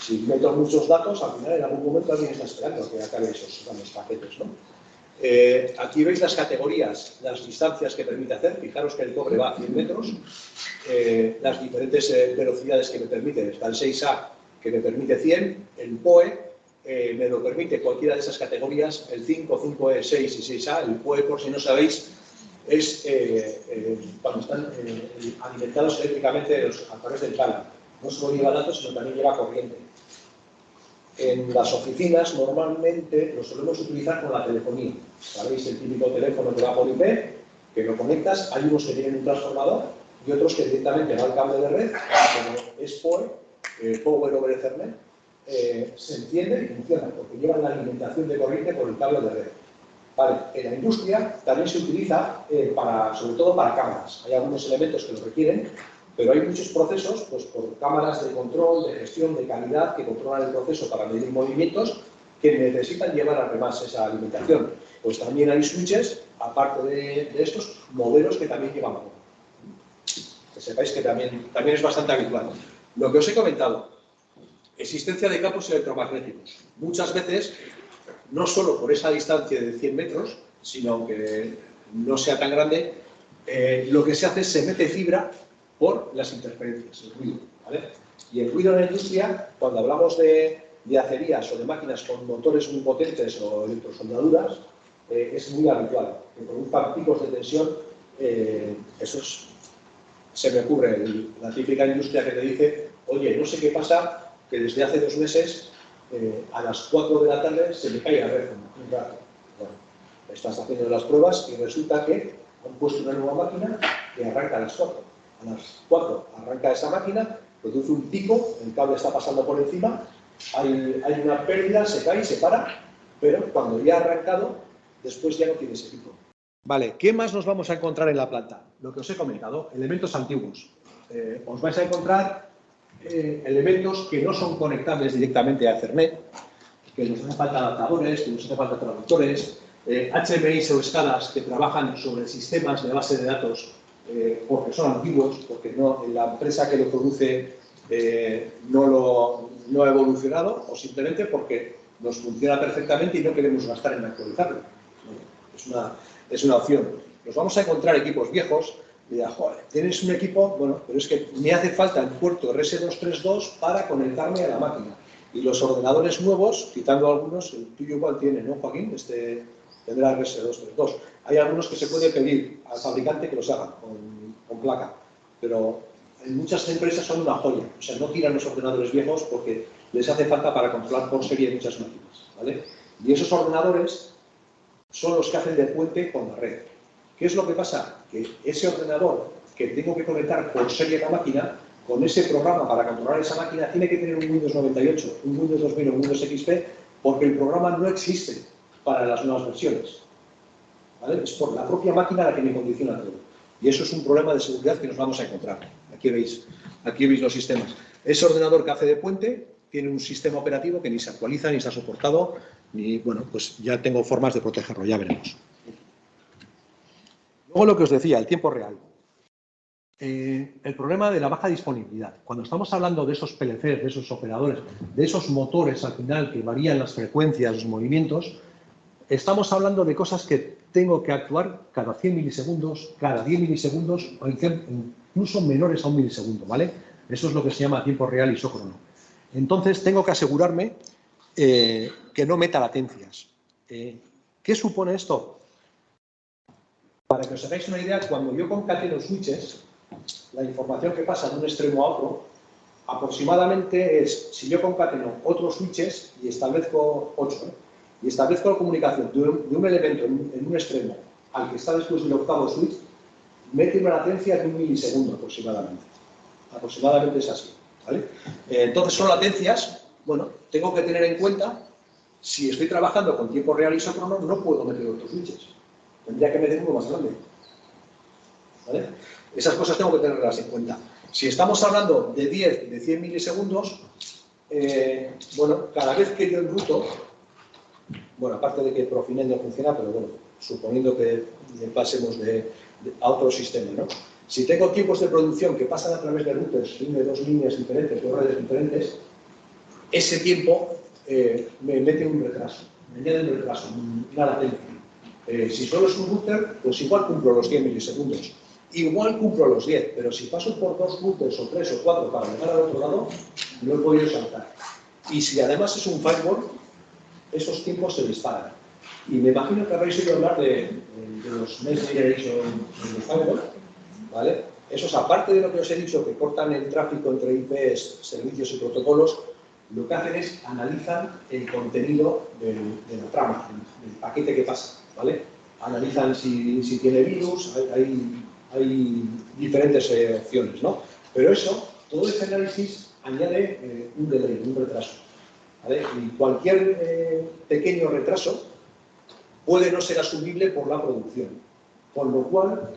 Si meto muchos datos, al final en algún momento alguien está esperando que acabe esos grandes paquetes. ¿no? Eh, aquí veis las categorías, las distancias que permite hacer. Fijaros que el cobre va a 100 metros. Eh, las diferentes velocidades que me permite. Está el 6A que me permite 100, el POE eh, me lo permite cualquiera de esas categorías, el 5, 5E, 6 y 6A, el POE, por si no sabéis, es eh, eh, cuando están alimentados eléctricamente a través del cable. No solo lleva datos, sino también lleva corriente. En las oficinas normalmente lo solemos utilizar con la telefonía. ¿Sabéis? El típico teléfono que va por IP, que lo conectas, hay unos que tienen un transformador y otros que directamente va al cable de red, es eh, Power over Ethernet, eh, se enciende y funciona, porque llevan la alimentación de corriente por el cable de red. Vale, en la industria también se utiliza eh, para, sobre todo para cámaras. Hay algunos elementos que lo requieren, pero hay muchos procesos, pues por cámaras de control, de gestión, de calidad, que controlan el proceso para medir movimientos, que necesitan llevar además esa alimentación. Pues también hay switches, aparte de, estos, modelos que también llevan Que sepáis que también, también es bastante habitual. Lo que os he comentado, existencia de campos electromagnéticos. Muchas veces, no solo por esa distancia de 100 metros, sino aunque no sea tan grande, eh, lo que se hace es se mete fibra por las interferencias, el ruido. Y el ruido en la industria, cuando hablamos de, acerías o de máquinas con motores muy potentes o electrosoldaduras, eh, es muy habitual. Que produzcan picos de tensión, eh, eso se me ocurre, la típica industria que te dice, oye, no sé qué pasa, que desde hace dos meses eh, a las 4 de la tarde se me cae la red un rato. Bueno, estás haciendo las pruebas y resulta que han puesto una nueva máquina que arranca a las 4 a las 4 arranca esa máquina, produce un pico, el cable está pasando por encima, hay, una pérdida, se cae, se para, pero cuando ya ha arrancado, después ya no tiene ese pico. Vale, ¿qué más nos vamos a encontrar en la planta? Lo que os he comentado, elementos antiguos. Eh, os vais a encontrar eh, elementos que no son conectables directamente a Ethernet, que nos hacen falta adaptadores, que nos hacen falta traductores, eh, HMI o escalas que trabajan sobre sistemas de base de datos eh, porque son antiguos, porque no, la empresa que lo produce eh, no, lo, ha evolucionado o simplemente porque nos funciona perfectamente y no queremos gastar en actualizarlo. Es una, es una opción. Nos vamos a encontrar equipos viejos dirá, joder, tienes un equipo, bueno, pero es que me hace falta el puerto RS232 para conectarme a la máquina. Y los ordenadores nuevos, quitando algunos, el tuyo igual tiene, ¿no, Joaquín? Este, tendrá RS232. Hay algunos que se puede pedir al fabricante que los haga con, placa, pero en muchas empresas son una joya. O sea, no tiran los ordenadores viejos porque les hace falta para controlar por serie muchas máquinas. ¿vale? Y esos ordenadores son los que hacen de puente con la red. ¿Qué es lo que pasa? Que ese ordenador que tengo que conectar por serie a la máquina, con ese programa para controlar esa máquina, tiene que tener un Windows 98, un Windows 2000 o un Windows XP, porque el programa no existe para las nuevas versiones. Es por la propia máquina la que me condiciona todo. Y eso es un problema de seguridad que nos vamos a encontrar. Aquí veis, aquí veis los sistemas. Ese ordenador que hace de puente tiene un sistema operativo que ni se actualiza, ni ha soportado, ni, bueno, pues ya tengo formas de protegerlo, ya veremos. Luego lo que os decía, el tiempo real. Eh, el problema de la baja disponibilidad. Cuando estamos hablando de esos PLCs, de esos operadores, de esos motores al final que varían las frecuencias, los movimientos, estamos hablando de cosas que tengo que actuar cada 100 milisegundos, cada 10 milisegundos o incluso menores a un milisegundo, ¿vale? Eso es lo que se llama tiempo real isócrono. Entonces, tengo que asegurarme eh, que no meta latencias. Eh, ¿Qué supone esto? Para que os hagáis una idea, cuando yo concateno switches, la información que pasa de un extremo a otro, aproximadamente es, si yo concateno otros switches y establezco 8, y establezco la comunicación de un, elemento en, un extremo al que está después del octavo switch, mete una latencia de un milisegundo aproximadamente. Aproximadamente es así. Eh, entonces son latencias, bueno, tengo que tener en cuenta, si estoy trabajando con tiempo real isócrono, no puedo meter otros switches. Tendría que meter uno más grande. ¿Vale? Esas cosas tengo que tenerlas en cuenta. Si estamos hablando de 10, de 100 milisegundos, eh, bueno, cada vez que yo enruto, bueno, aparte de que Profinet no funciona, pero bueno, suponiendo que pasemos de, a otro sistema, ¿no? Si tengo tiempos de producción que pasan a través de routers de dos líneas diferentes, dos redes diferentes, ese tiempo eh, me mete un retraso, me añade un retraso, una latencia. Eh, si solo es un router, pues igual cumplo los 100 milisegundos. Igual cumplo los 10, pero si paso por dos routers o tres o cuatro para llegar al otro lado, no he podido saltar. Y si además es un firewall, esos tiempos se disparan. Y me imagino que habréis oído hablar de, los Next Generation Firewall, ¿vale? Esos, aparte de lo que os he dicho, que cortan el tráfico entre IPs, servicios y protocolos, lo que hacen es analizan el contenido del, de la trama, del, paquete que pasa, Analizan si, tiene virus, hay, diferentes eh, opciones, ¿no? Pero eso, todo ese análisis añade eh, un delay, un retraso. Y cualquier eh, pequeño retraso puede no ser asumible por la producción, con lo cual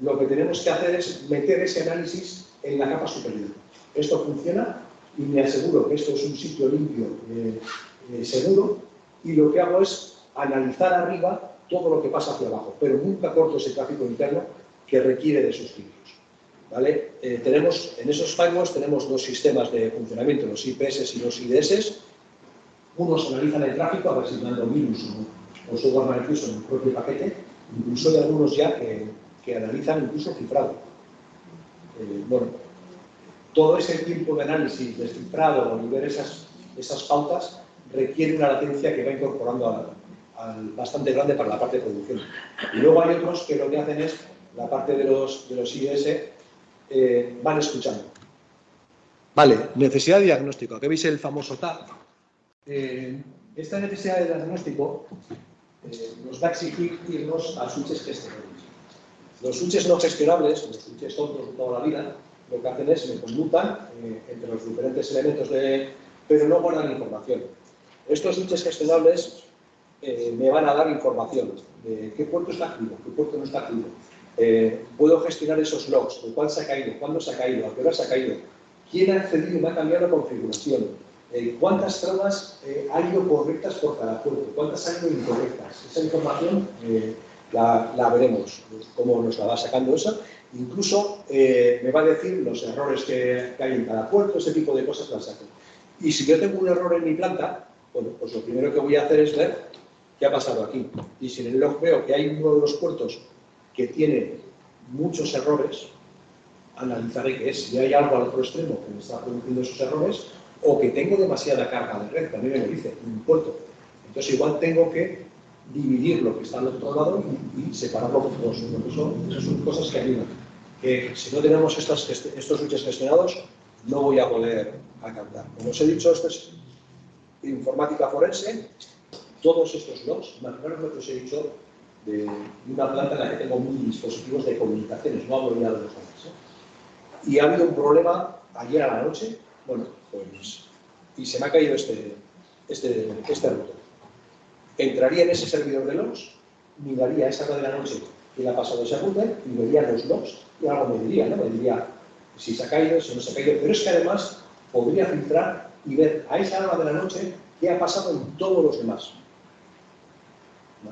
lo que tenemos que hacer es meter ese análisis en la capa superior. Esto funciona y me aseguro que esto es un sitio limpio, seguro, y lo que hago es analizar arriba todo lo que pasa hacia abajo, pero nunca corto ese tráfico interno que requiere de esos filtros. ¿Vale? Eh, tenemos, en esos firewalls tenemos dos sistemas de funcionamiento, los IPS y los IDS. Unos analizan el tráfico a ver si mando virus o, o software malicioso en el propio paquete. Incluso hay algunos ya que, que analizan incluso cifrado. bueno, todo ese tiempo de análisis, descifrado y ver esas, esas pautas requiere una latencia que va incorporando al, bastante grande para la parte de producción. Y luego hay otros que lo que hacen es, la parte de los, de los IDS, eh, van escuchando. Vale, necesidad de diagnóstico. Aquí veis el famoso TAP. Eh, esta necesidad de diagnóstico eh, nos va a exigir irnos a switches gestionables. Los switches no gestionables, los switches tontos de toda la vida, lo que hacen es me conmutan eh, entre los diferentes elementos de... pero no guardan información. Estos switches gestionables eh, me van a dar información de qué puerto está activo, qué puerto no está activo. Eh, puedo gestionar esos logs, de cuál se ha caído, cuándo se ha caído, a qué hora se ha caído, quién ha accedido y me ha cambiado la configuración, cuántas tramas han ido correctas por cada puerto, cuántas han ido incorrectas. Esa información la, veremos, cómo nos la va sacando eso Incluso eh, me va a decir los errores que, hay en cada puerto, ese tipo de cosas las saco. Y si yo tengo un error en mi planta, bueno, pues lo primero que voy a hacer es ver qué ha pasado aquí. Y si en el log veo que hay uno de los puertos que tiene muchos errores, analizaré qué es. Si hay algo al otro extremo que me está produciendo esos errores, o que tengo demasiada carga de red, también me lo dice, un puerto. Entonces igual tengo que dividir lo que está al otro lado y, separarlo por dos. Son, son cosas que ayudan. Que si no tenemos estas, estos switches gestionados, no voy a poder alcanzar. Como os he dicho, esto es informática forense. Todos estos logs, imaginaros lo que os he dicho de una planta en la que tengo mil dispositivos de comunicaciones, no hablo ya de los demás. ¿eh? Y ha habido un problema ayer a la noche, bueno, pues, y se me ha caído este, este, este router entraría en ese servidor de logs, miraría esa hora de la noche que ha pasado ese router y vería los logs y algo me diría, ¿no? Me diría si se ha caído, si no se ha caído, pero es que además podría filtrar y ver a esa hora de la noche qué ha pasado en todos los demás.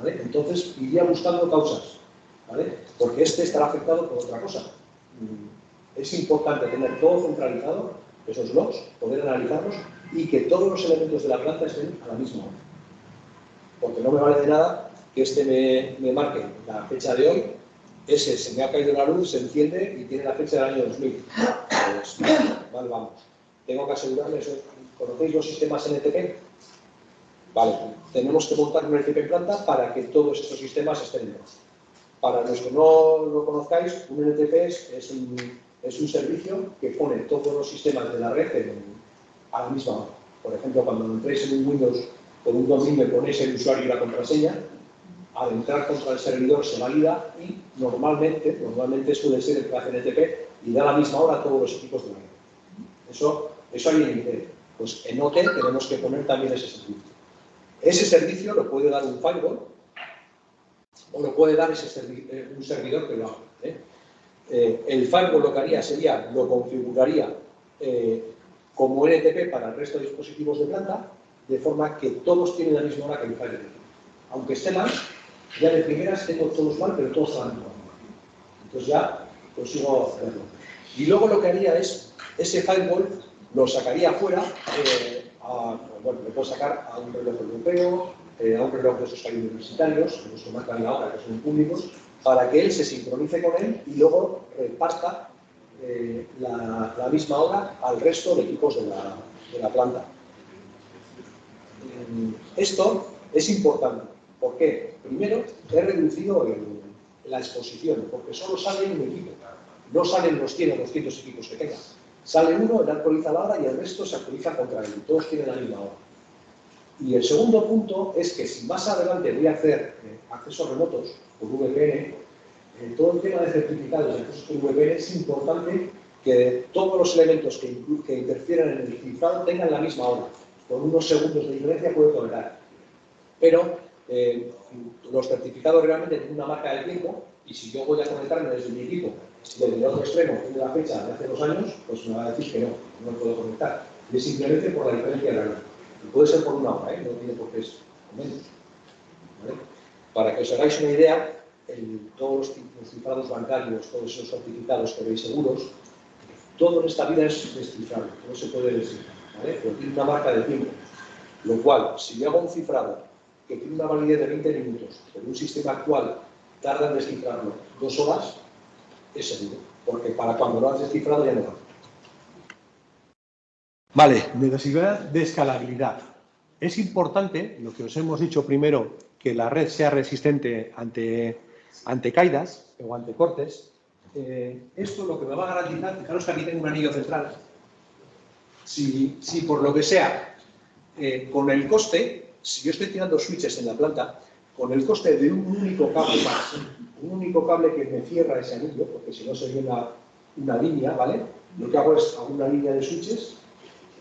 Entonces iría buscando causas, ¿vale? Porque este estará afectado por otra cosa. Mm, es importante tener todo centralizado, esos logs, poder analizarlos y que todos los elementos de la planta estén a la misma hora porque no me vale de nada que este me, marque la fecha de hoy, ese se me ha caído la luz, se enciende y tiene la fecha del año 2000. Pues, vale, vamos. Tengo que asegurarme eso. ¿Conocéis los sistemas NTP? Vale, tenemos que montar un NTP en planta para que todos estos sistemas estén en Para los que no lo conozcáis, un NTP es, un, servicio que pone todos los sistemas de la red a la misma hora. Por ejemplo, cuando entréis en un Windows con un dominio ponéis el usuario y la contraseña, al entrar contra el servidor se valida y normalmente, normalmente suele ser el que hace NTP y da la misma hora a todos los equipos de la red. Eso, eso hay en IPv. Pues en OT tenemos que poner también ese servicio. Ese servicio lo puede dar un firewall o lo puede dar ese eh, un servidor que lo haga. ¿eh? Eh, el firewall lo que haría sería, lo configuraría como NTP para el resto de dispositivos de planta de forma que todos tienen la misma hora que el firewall. Aunque esté mal, ya de primeras tengo todos mal, pero todos van mal. Entonces ya consigo hacerlo. Y luego lo que haría es, ese firewall lo sacaría afuera, eh, bueno, lo puedo sacar a un reloj europeo, eh, a un reloj de esos universitarios, que nos marcan que son públicos, para que él se sincronice con él y luego reparta eh, la, misma hora al resto de equipos de la, planta. Esto es importante. ¿Por qué? Primero, he reducido la exposición, porque solo sale un equipo. No salen los 100 o 200 equipos que tenga. Sale uno, él actualiza la hora y el resto se actualiza contra él. Todos tienen la misma hora. Y el segundo punto es que si más adelante voy a hacer eh, accesos remotos por VPN, eh, todo el tema de certificados de accesos por VPN es importante que todos los elementos que, que interfieren en el cifrado tengan la misma hora. Con unos segundos de diferencia puede tolerar. Pero eh, los certificados realmente tienen una marca de tiempo y si yo voy a conectarme desde mi equipo, desde el otro extremo, tiene la fecha de hace dos años, pues me va a decir que no, no me puedo conectar. Y es simplemente por la diferencia de la Y puede ser por una hora, ¿eh? no tiene por qué ser menos. Para que os hagáis una idea, el, todos los cifrados bancarios, todos esos certificados que veis seguros, todo en esta vida es descifrable, no se puede descifrar, ¿vale? pero tiene una marca de tiempo. Lo cual, si yo hago un cifrado que tiene una validez de 20 minutos, pero un sistema actual tarda en descifrarlo dos horas, es seguro, porque para cuando lo has descifrado ya no va. Vale, necesidad de escalabilidad. Es importante, lo que os hemos dicho primero, que la red sea resistente ante, ante caídas o ante cortes. Eh, esto lo que me va a garantizar, fijaros que aquí tengo un anillo central. Si, si por lo que sea, eh, con el coste, si yo estoy tirando switches en la planta, con el coste de un único cable más, un único cable que me cierra ese anillo, porque si no sería una, una línea, ¿vale? Lo que hago es una línea de switches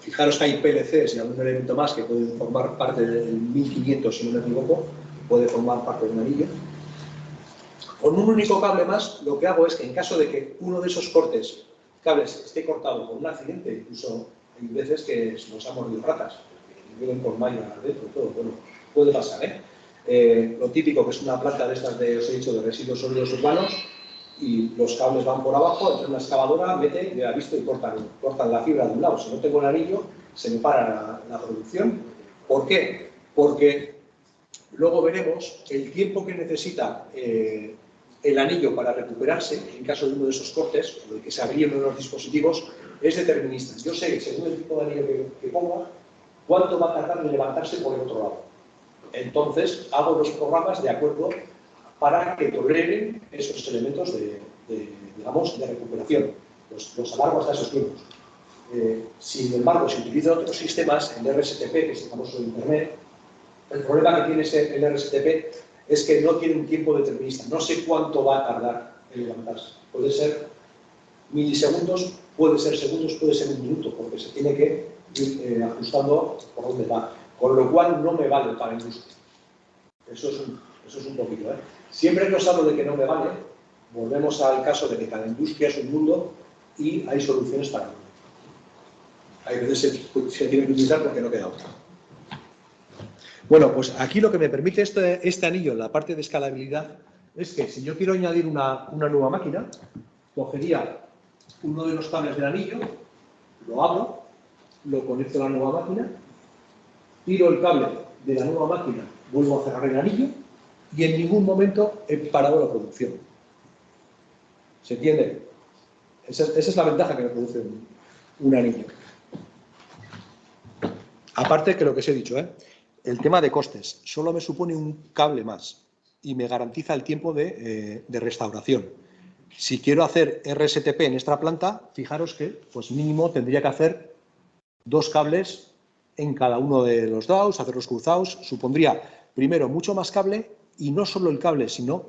Fijaros que hay PLCs y algún elemento más que pueden formar parte del 1500, si no me equivoco, puede formar parte de un anillo. Con un único cable más, lo que hago es que en caso de que uno de esos cortes, cables, esté cortado por un accidente, incluso hay veces que nos han mordido ratas, que viven con malla adentro, todo, bueno, puede pasar, ¿eh? ¿Eh? Lo típico que es una planta de estas de, os he dicho, de residuos sólidos urbanos, y los cables van por abajo, entonces una excavadora mete, ya visto, y cortan, cortan la fibra de un lado. Si no tengo el anillo, se me para la, producción. ¿Por qué? Porque luego veremos el tiempo que necesita eh, el anillo para recuperarse, en caso de uno de esos cortes, o de que se abría uno de los dispositivos, es determinista. Yo sé, según el tipo de anillo que, que ponga, cuánto va a tardar en levantarse por el otro lado. Entonces, hago los programas de acuerdo para que toleren esos elementos de, digamos, de recuperación, los, los alargos de esos tiempos. Eh, sin embargo, si utilizan otros sistemas, el RSTP, que es el famoso de Internet, el problema que tiene el RSTP es que no tiene un tiempo determinista. No sé cuánto va a tardar en levantarse. Puede ser milisegundos, puede ser segundos, puede ser un minuto, porque se tiene que ir eh, ajustando por dónde va. Con lo cual no me vale para industria. Eso es un, eso es un poquito. ¿eh? Siempre que os hablo de que no me vale, volvemos al caso de que cada industria es un mundo y hay soluciones para todo. Hay veces se, se tiene que utilizar porque no queda otra. Bueno, pues aquí lo que me permite este, este, anillo la parte de escalabilidad es que si yo quiero añadir una, una nueva máquina, cogería uno de los cables del anillo, lo abro, lo conecto a la nueva máquina, tiro el cable de la nueva máquina, vuelvo a cerrar el anillo y en ningún momento he parado la producción. ¿Se entiende? Esa, es la ventaja que me produce un, anillo. Aparte que lo que os he dicho, ¿eh? el tema de costes solo me supone un cable más y me garantiza el tiempo de, eh, de, restauración. Si quiero hacer RSTP en esta planta, fijaros que pues mínimo tendría que hacer dos cables en cada uno de los DAOs, hacerlos cruzados, supondría primero mucho más cable y no solo el cable, sino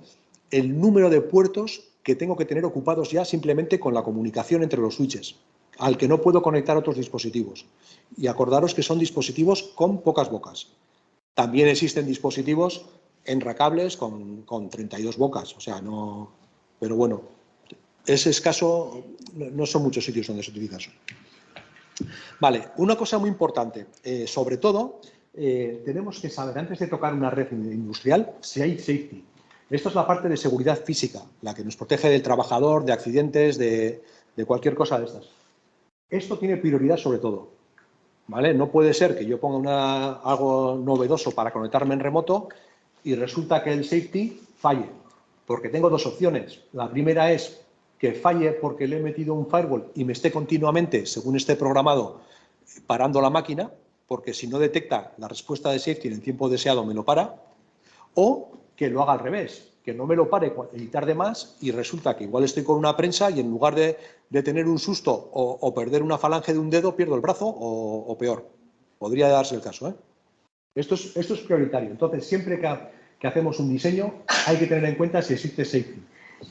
el número de puertos que tengo que tener ocupados ya simplemente con la comunicación entre los switches, al que no puedo conectar otros dispositivos. Y acordaros que son dispositivos con pocas bocas. También existen dispositivos enracables con, con 32 bocas, o sea, no... Pero bueno, es escaso, no son muchos sitios donde se utiliza eso. Vale, una cosa muy importante, eh, sobre todo eh, tenemos que saber, antes de tocar una red industrial, si hay safety. Esto es la parte de seguridad física, la que nos protege del trabajador, de accidentes, de, cualquier cosa de estas. Esto tiene prioridad sobre todo. ¿vale? No puede ser que yo ponga algo novedoso para conectarme en remoto y resulta que el safety falle, porque tengo dos opciones. La primera es que falle porque le he metido un firewall y me esté continuamente, según esté programado, parando la máquina, porque si no detecta la respuesta de safety en el tiempo deseado me lo para, o que lo haga al revés, que no me lo pare y tarde más y resulta que igual estoy con una prensa y en lugar de, tener un susto o, perder una falange de un dedo, pierdo el brazo o, peor. Podría darse el caso. ¿eh? Esto, es, prioritario. Entonces, siempre que hacemos un diseño hay que tener en cuenta si existe safety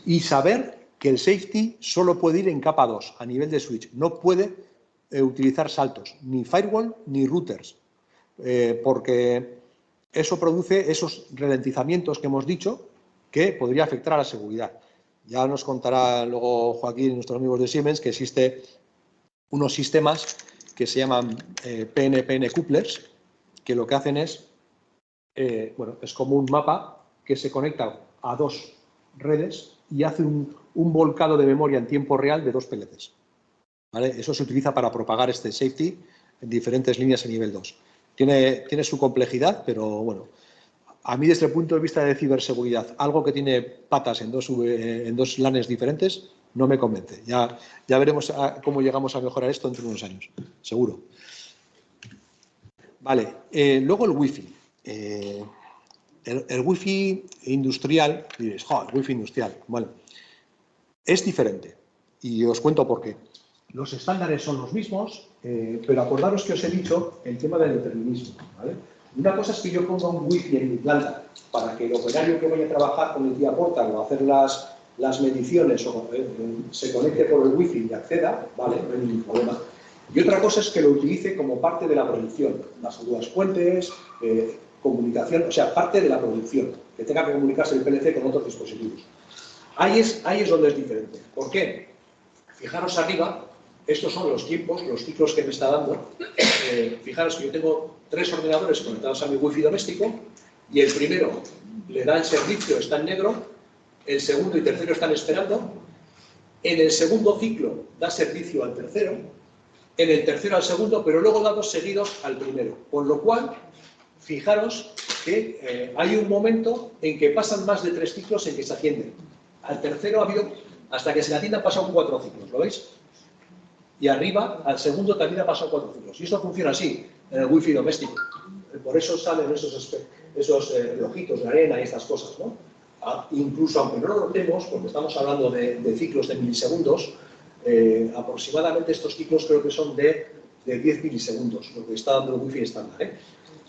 y saber que el safety solo puede ir en capa 2 a nivel de switch. No puede eh, utilizar saltos, ni firewall ni routers, eh, porque eso produce esos ralentizamientos que hemos dicho que podría afectar a la seguridad. Ya nos contará luego Joaquín y nuestros amigos de Siemens que existe unos sistemas que se llaman PNPN eh, couplers, que lo que hacen es, eh, bueno, es como un mapa que se conecta a dos redes y hace un, volcado de memoria en tiempo real de dos PLCs. ¿Vale? Eso se utiliza para propagar este safety en diferentes líneas en nivel 2. Tiene, tiene su complejidad, pero bueno, a mí desde el punto de vista de ciberseguridad, algo que tiene patas en dos, en dos diferentes, no me convence. Ya, ya veremos cómo llegamos a mejorar esto entre unos años, seguro. Vale, eh, luego el wifi. Eh, el, el, wifi industrial, diréis, jo, el wifi industrial, bueno, es diferente. Y os cuento por qué. Los estándares son los mismos, pero acordaros que os he dicho el tema del determinismo. Una cosa es que yo ponga un wifi en mi planta para que el operario que vaya a trabajar con el día portal o hacer las, las mediciones o, eh, se conecte por el wifi y acceda, vale, no hay ningún problema. Y otra cosa es que lo utilice como parte de la producción, las dudas puentes, eh, comunicación, o sea, parte de la producción, que tenga que comunicarse el PLC con otros dispositivos. Ahí es, ahí es donde es diferente. ¿Por qué? Fijaros arriba, estos son los tiempos, los ciclos que me está dando. Eh, fijaros que yo tengo tres ordenadores conectados a mi wifi doméstico y el primero le da el servicio, está en negro, el segundo y tercero están esperando, en el segundo ciclo da servicio al tercero, en el tercero al segundo, pero luego da dos seguidos al primero. Con lo cual, fijaros que eh, hay un momento en que pasan más de tres ciclos en que se atienden. Al tercero ha habido, hasta que se le atienda, han pasado cuatro ciclos, ¿lo veis? y arriba al segundo también ha pasado cuatro ciclos. Y esto funciona así en el wifi doméstico. Por eso salen esos, esos eh, de arena y estas cosas. ¿no? Ah, incluso aunque no lo notemos, porque estamos hablando de, ciclos de milisegundos, eh, aproximadamente estos ciclos creo que son de, de 10 milisegundos, lo que está dando el wifi estándar. ¿eh?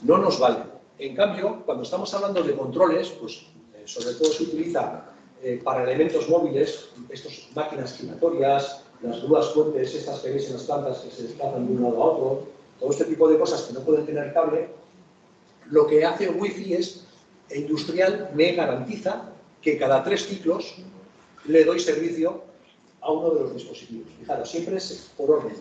No nos vale. En cambio, cuando estamos hablando de controles, pues sobre todo se utiliza para elementos móviles, estas máquinas giratorias, las grúas fuentes, estas que en las plantas que se desplazan de un lado a otro, todo este tipo de cosas que no pueden tener cable, lo que hace Wi-Fi es, industrial me garantiza que cada tres ciclos le doy servicio a uno de los dispositivos. Fijaros, siempre es por orden,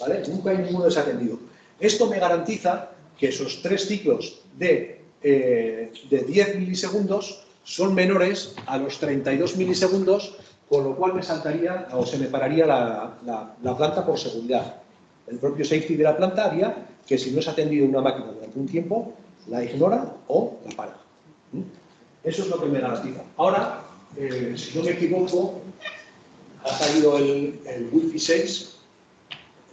¿vale? Nunca hay ninguno desatendido. Esto me garantiza que esos tres ciclos de, eh, de 10 milisegundos son menores a los 32 milisegundos con lo cual me saltaría o se me pararía la, planta por seguridad. El propio safety de la planta haría que si no es atendido una máquina durante un tiempo, la ignora o la para. ¿Mm? Eso es lo que me garantiza. Ahora, eh, si no me equivoco, ha salido el, el Wi-Fi 6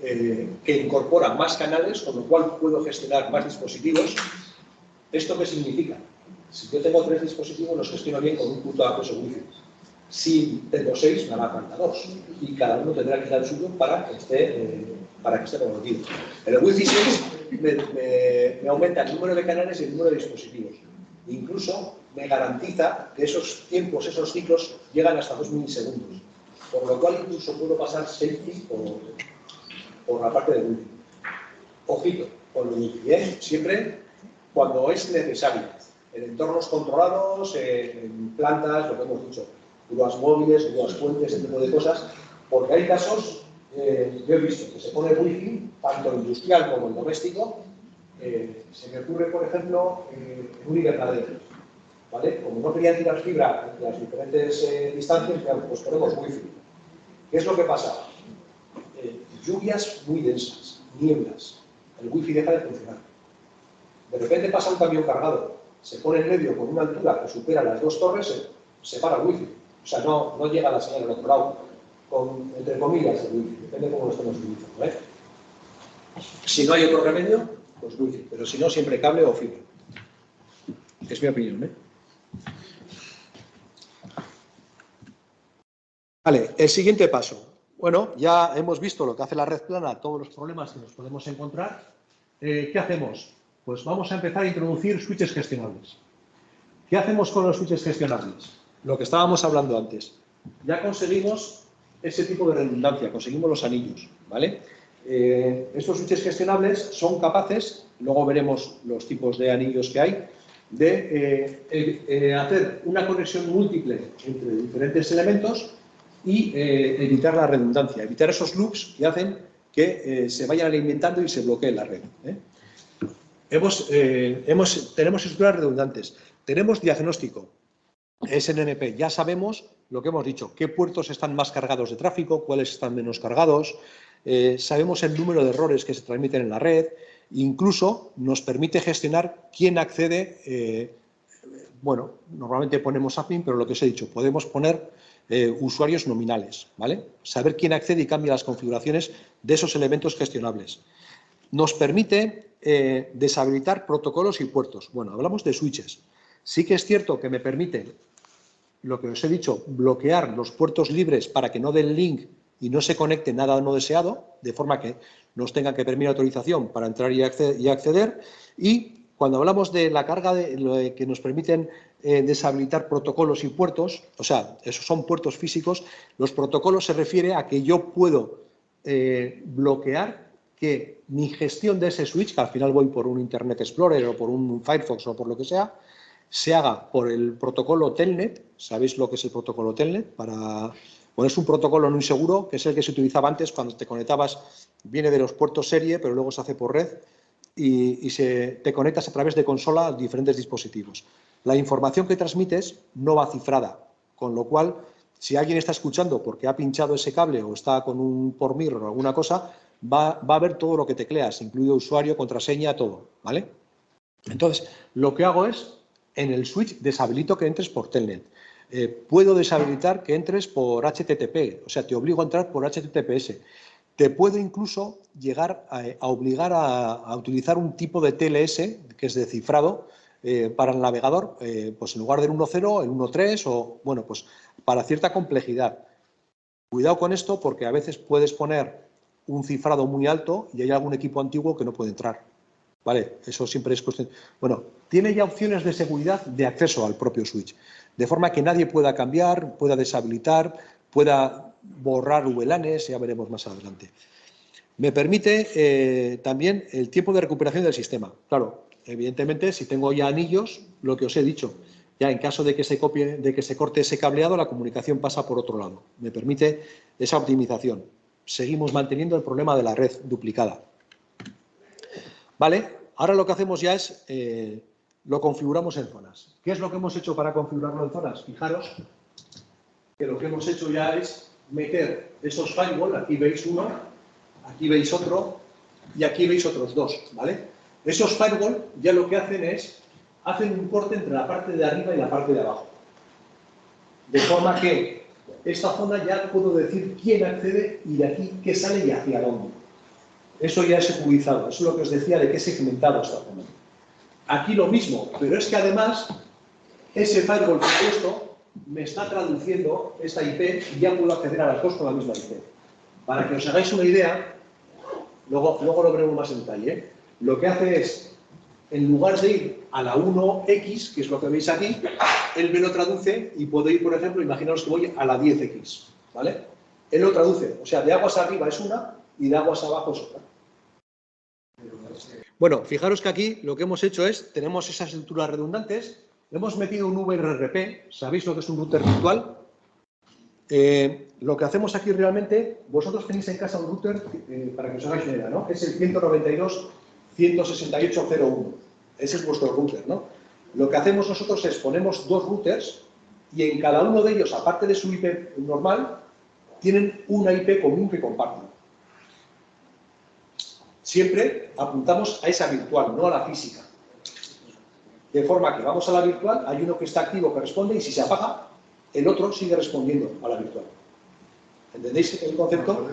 eh, que incorpora más canales, con lo cual puedo gestionar más dispositivos. ¿Esto qué significa? Si yo tengo tres dispositivos, los gestiono bien con un punto de acceso Wi-Fi. Si tengo seis, me hará falta dos. Y cada uno tendrá que dar el suyo para que esté, eh, para que esté comprometido. el Wi-Fi 6 me, aumenta el número de canales y el número de dispositivos. Incluso me garantiza que esos tiempos, esos ciclos, llegan hasta dos milisegundos. Por lo cual incluso puedo pasar safety por, por la parte de Wi-Fi. Ojito, con Wi-Fi, ¿eh? siempre cuando es necesario. En entornos controlados, en plantas, lo que hemos dicho grúas móviles, grúas puentes, ese tipo de cosas, porque hay casos, eh, yo he visto que se pone wifi, tanto industrial como el doméstico, eh, se me ocurre, por ejemplo, eh, un invernadero, ¿vale? Como no querían tirar fibra en las diferentes distancias, pues ponemos wifi. ¿Qué es lo que pasa? Lluvias muy densas, nieblas, el wifi deja de funcionar. De repente pasa un camión cargado, se pone en medio con una altura que supera las dos torres, se, se para el wifi o sea, no, no llega la señal al otro lado, con, entre comillas, el wifi, depende de cómo lo estemos utilizando. ¿eh? Si no hay otro remedio, pues wifi, pero si no, siempre cable o fibra. Es mi opinión. ¿eh? Vale, el siguiente paso. Bueno, ya hemos visto lo que hace la red plana, todos los problemas que nos podemos encontrar. Eh, ¿Qué hacemos? Pues vamos a empezar a introducir switches gestionables. ¿Qué hacemos con los switches gestionables? Lo que estábamos hablando antes. Ya conseguimos ese tipo de redundancia, conseguimos los anillos, ¿vale? Eh, estos switches gestionables son capaces, luego veremos los tipos de anillos que hay, de eh, hacer una conexión múltiple entre diferentes elementos y evitar la redundancia, evitar esos loops que hacen que se vayan alimentando y se bloquee la red. Hemos, hemos, tenemos estructuras redundantes, tenemos diagnóstico, SNNP, ya sabemos lo que hemos dicho, qué puertos están más cargados de tráfico, cuáles están menos cargados, eh, sabemos el número de errores que se transmiten en la red, incluso nos permite gestionar quién accede, eh, bueno, normalmente ponemos admin, pero lo que os he dicho, podemos poner eh, usuarios nominales, ¿vale? Saber quién accede y cambia las configuraciones de esos elementos gestionables. Nos permite deshabilitar protocolos y puertos. Bueno, hablamos de switches. Sí que es cierto que me permite, lo que os he dicho, bloquear los puertos libres para que no den link y no se conecte nada no deseado, de forma que nos tengan que permitir autorización para entrar y acceder. Y cuando hablamos de la carga de, que nos permiten eh, deshabilitar protocolos y puertos, o sea, esos son puertos físicos, los protocolos se refiere a que yo puedo eh, bloquear que mi gestión de ese switch, que al final voy por un Internet Explorer o por un Firefox o por lo que sea, se haga por el protocolo Telnet. ¿Sabéis lo que es el protocolo Telnet? Para bueno, es un protocolo no inseguro, que es el que se utilizaba antes cuando te conectabas, viene de los puertos serie, pero luego se hace por red y, se, te conectas a través de consola a diferentes dispositivos. La información que transmites no va cifrada, con lo cual, si alguien está escuchando porque ha pinchado ese cable o está con un por mirror o alguna cosa, va, va a ver todo lo que tecleas, incluido usuario, contraseña, todo, ¿vale? Entonces, lo que hago es, en el switch, deshabilito que entres por Telnet. Eh, puedo deshabilitar que entres por HTTP, o sea, te obligo a entrar por HTTPS. Te puedo incluso llegar a, obligar a, utilizar un tipo de TLS, que es de cifrado, eh, para el navegador, eh, pues en lugar del 1.0, el 1.3 o, bueno, pues para cierta complejidad. Cuidado con esto porque a veces puedes poner un cifrado muy alto y hay algún equipo antiguo que no puede entrar. ¿Vale? Eso siempre es cuestión. Bueno, tiene ya opciones de seguridad de acceso al propio switch de forma que nadie pueda cambiar, pueda deshabilitar, pueda borrar VLANs, ya veremos más adelante. Me permite eh, también el tiempo de recuperación del sistema. Claro, evidentemente, si tengo ya anillos, lo que os he dicho, ya en caso de que se copie, de que se corte ese cableado, la comunicación pasa por otro lado. Me permite esa optimización. Seguimos manteniendo el problema de la red duplicada. Vale, ahora lo que hacemos ya es eh, lo configuramos en zonas. ¿Qué es lo que hemos hecho para configurarlo en zonas? Fijaros que lo que hemos hecho ya es meter esos firewall, aquí veis uno, aquí veis otro y aquí veis otros dos, ¿vale? Esos firewall ya lo que hacen es, hacen un corte entre la parte de arriba y la parte de abajo. De forma que esta zona ya puedo decir quién accede y de aquí qué sale y hacia dónde. Eso ya es cubizado, eso es lo que os decía de qué segmentado esta zona. Aquí lo mismo, pero es que además ese firewall puesto me está traduciendo esta IP y ya puedo acceder a las dos con la misma IP. Para que os hagáis una idea, luego, luego lo veremos más en detalle, ¿eh? Lo que hace es, en lugar de ir a la 1X, que es lo que veis aquí, él me lo traduce y puedo ir, por ejemplo, imaginaos que voy a la 10X, ¿vale? Él lo traduce, o sea, de aguas arriba es una y de aguas abajo es otra. Bueno, fijaros que aquí lo que hemos hecho es, tenemos esas estructuras redundantes, hemos metido un VRRP, ¿sabéis lo que es un router virtual? Eh, lo que hacemos aquí realmente, vosotros tenéis en casa un router, eh, para que os hagáis una idea, ¿no? Es el 192.168.0.1. Ese es vuestro router, ¿no? Lo que hacemos nosotros es ponemos dos routers y en cada uno de ellos, aparte de su IP normal, tienen una IP común que comparten siempre apuntamos a esa virtual, no a la física. De forma que vamos a la virtual, hay uno que está activo que responde y si se apaga, el otro sigue respondiendo a la virtual. ¿Entendéis el concepto?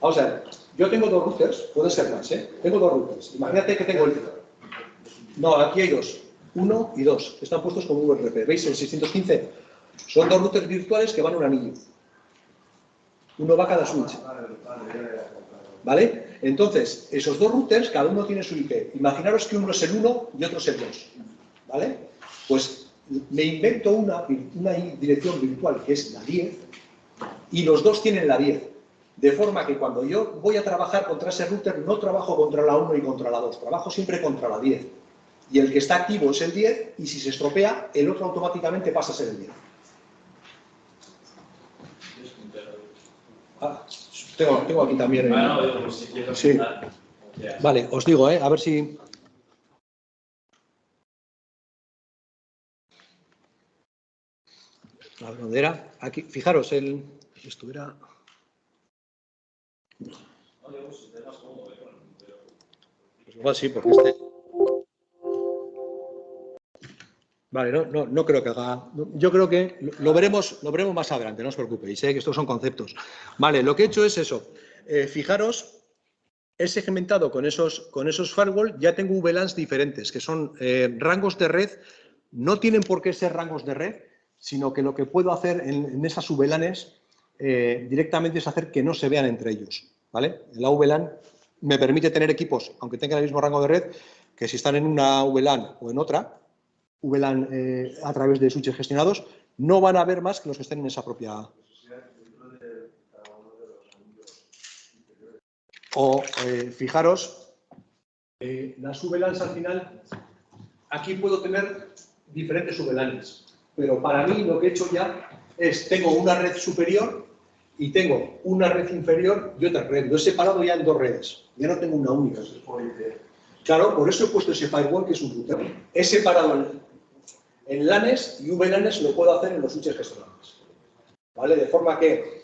Vamos a ver, yo tengo dos routers, puede ser más, ¿eh? Tengo dos routers. Imagínate que tengo el... No, aquí hay dos. Uno y dos. Están puestos como URP. ¿Veis el 615? Son dos routers virtuales que van a un anillo. Uno va a cada switch. ¿Vale? Entonces, esos dos routers, cada uno tiene su IP. Imaginaros que uno es el 1 y otro es el 2. ¿Vale? Pues me invento una, una dirección virtual que es la 10 y los dos tienen la 10. De forma que cuando yo voy a trabajar contra ese router, no trabajo contra la 1 y contra la 2, trabajo siempre contra la 10. Y el que está activo es el 10 y si se estropea, el otro automáticamente pasa a ser el 10. Ah, tengo, aquí también... Ah, no, si sí. Vale, os digo, ¿eh? a ver si... La bandera, aquí, fijaros, el... Esto era... Pues igual sí, porque este... Vale, no, no, no, creo que haga... Yo creo que lo veremos, lo veremos más adelante, no os preocupéis, sé que estos son conceptos. Vale, lo que he hecho es eso. Eh, fijaros, he segmentado con esos, con esos firewall, ya tengo VLANs diferentes, que son eh, rangos de red, no tienen por qué ser rangos de red, sino que lo que puedo hacer en, esas VLANs eh, directamente es hacer que no se vean entre ellos. ¿vale? El VLAN me permite tener equipos, aunque tengan el mismo rango de red, que si están en una VLAN o en otra, VLAN eh, a través de switches gestionados, no van a ver más que los que estén en esa propia... O, eh, fijaros, eh, las VLANs al final, aquí puedo tener diferentes VLANs, pero para mí lo que he hecho ya es, tengo una red superior y tengo una red inferior y otra red. Lo he separado ya en dos redes, ya no tengo una única. Claro, por eso he puesto ese firewall que es un router. He separado en LANes y VLANes lo puedo hacer en los switches gestionables. ¿Vale? De forma que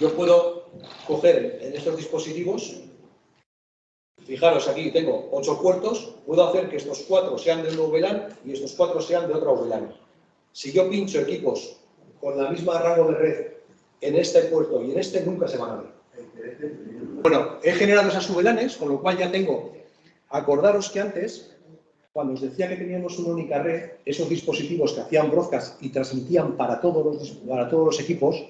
yo puedo coger en estos dispositivos, fijaros aquí tengo ocho puertos, puedo hacer que estos cuatro sean de un VLAN y estos cuatro sean de otro VLAN. Si yo pincho equipos con la misma rango de red en este puerto y en este, nunca se van a ver. Bueno, he generado esas VLANes, con lo cual ya tengo, acordaros que antes cuando os decía que teníamos una única red, esos dispositivos que hacían broadcast y transmitían para todos los, para todos los equipos,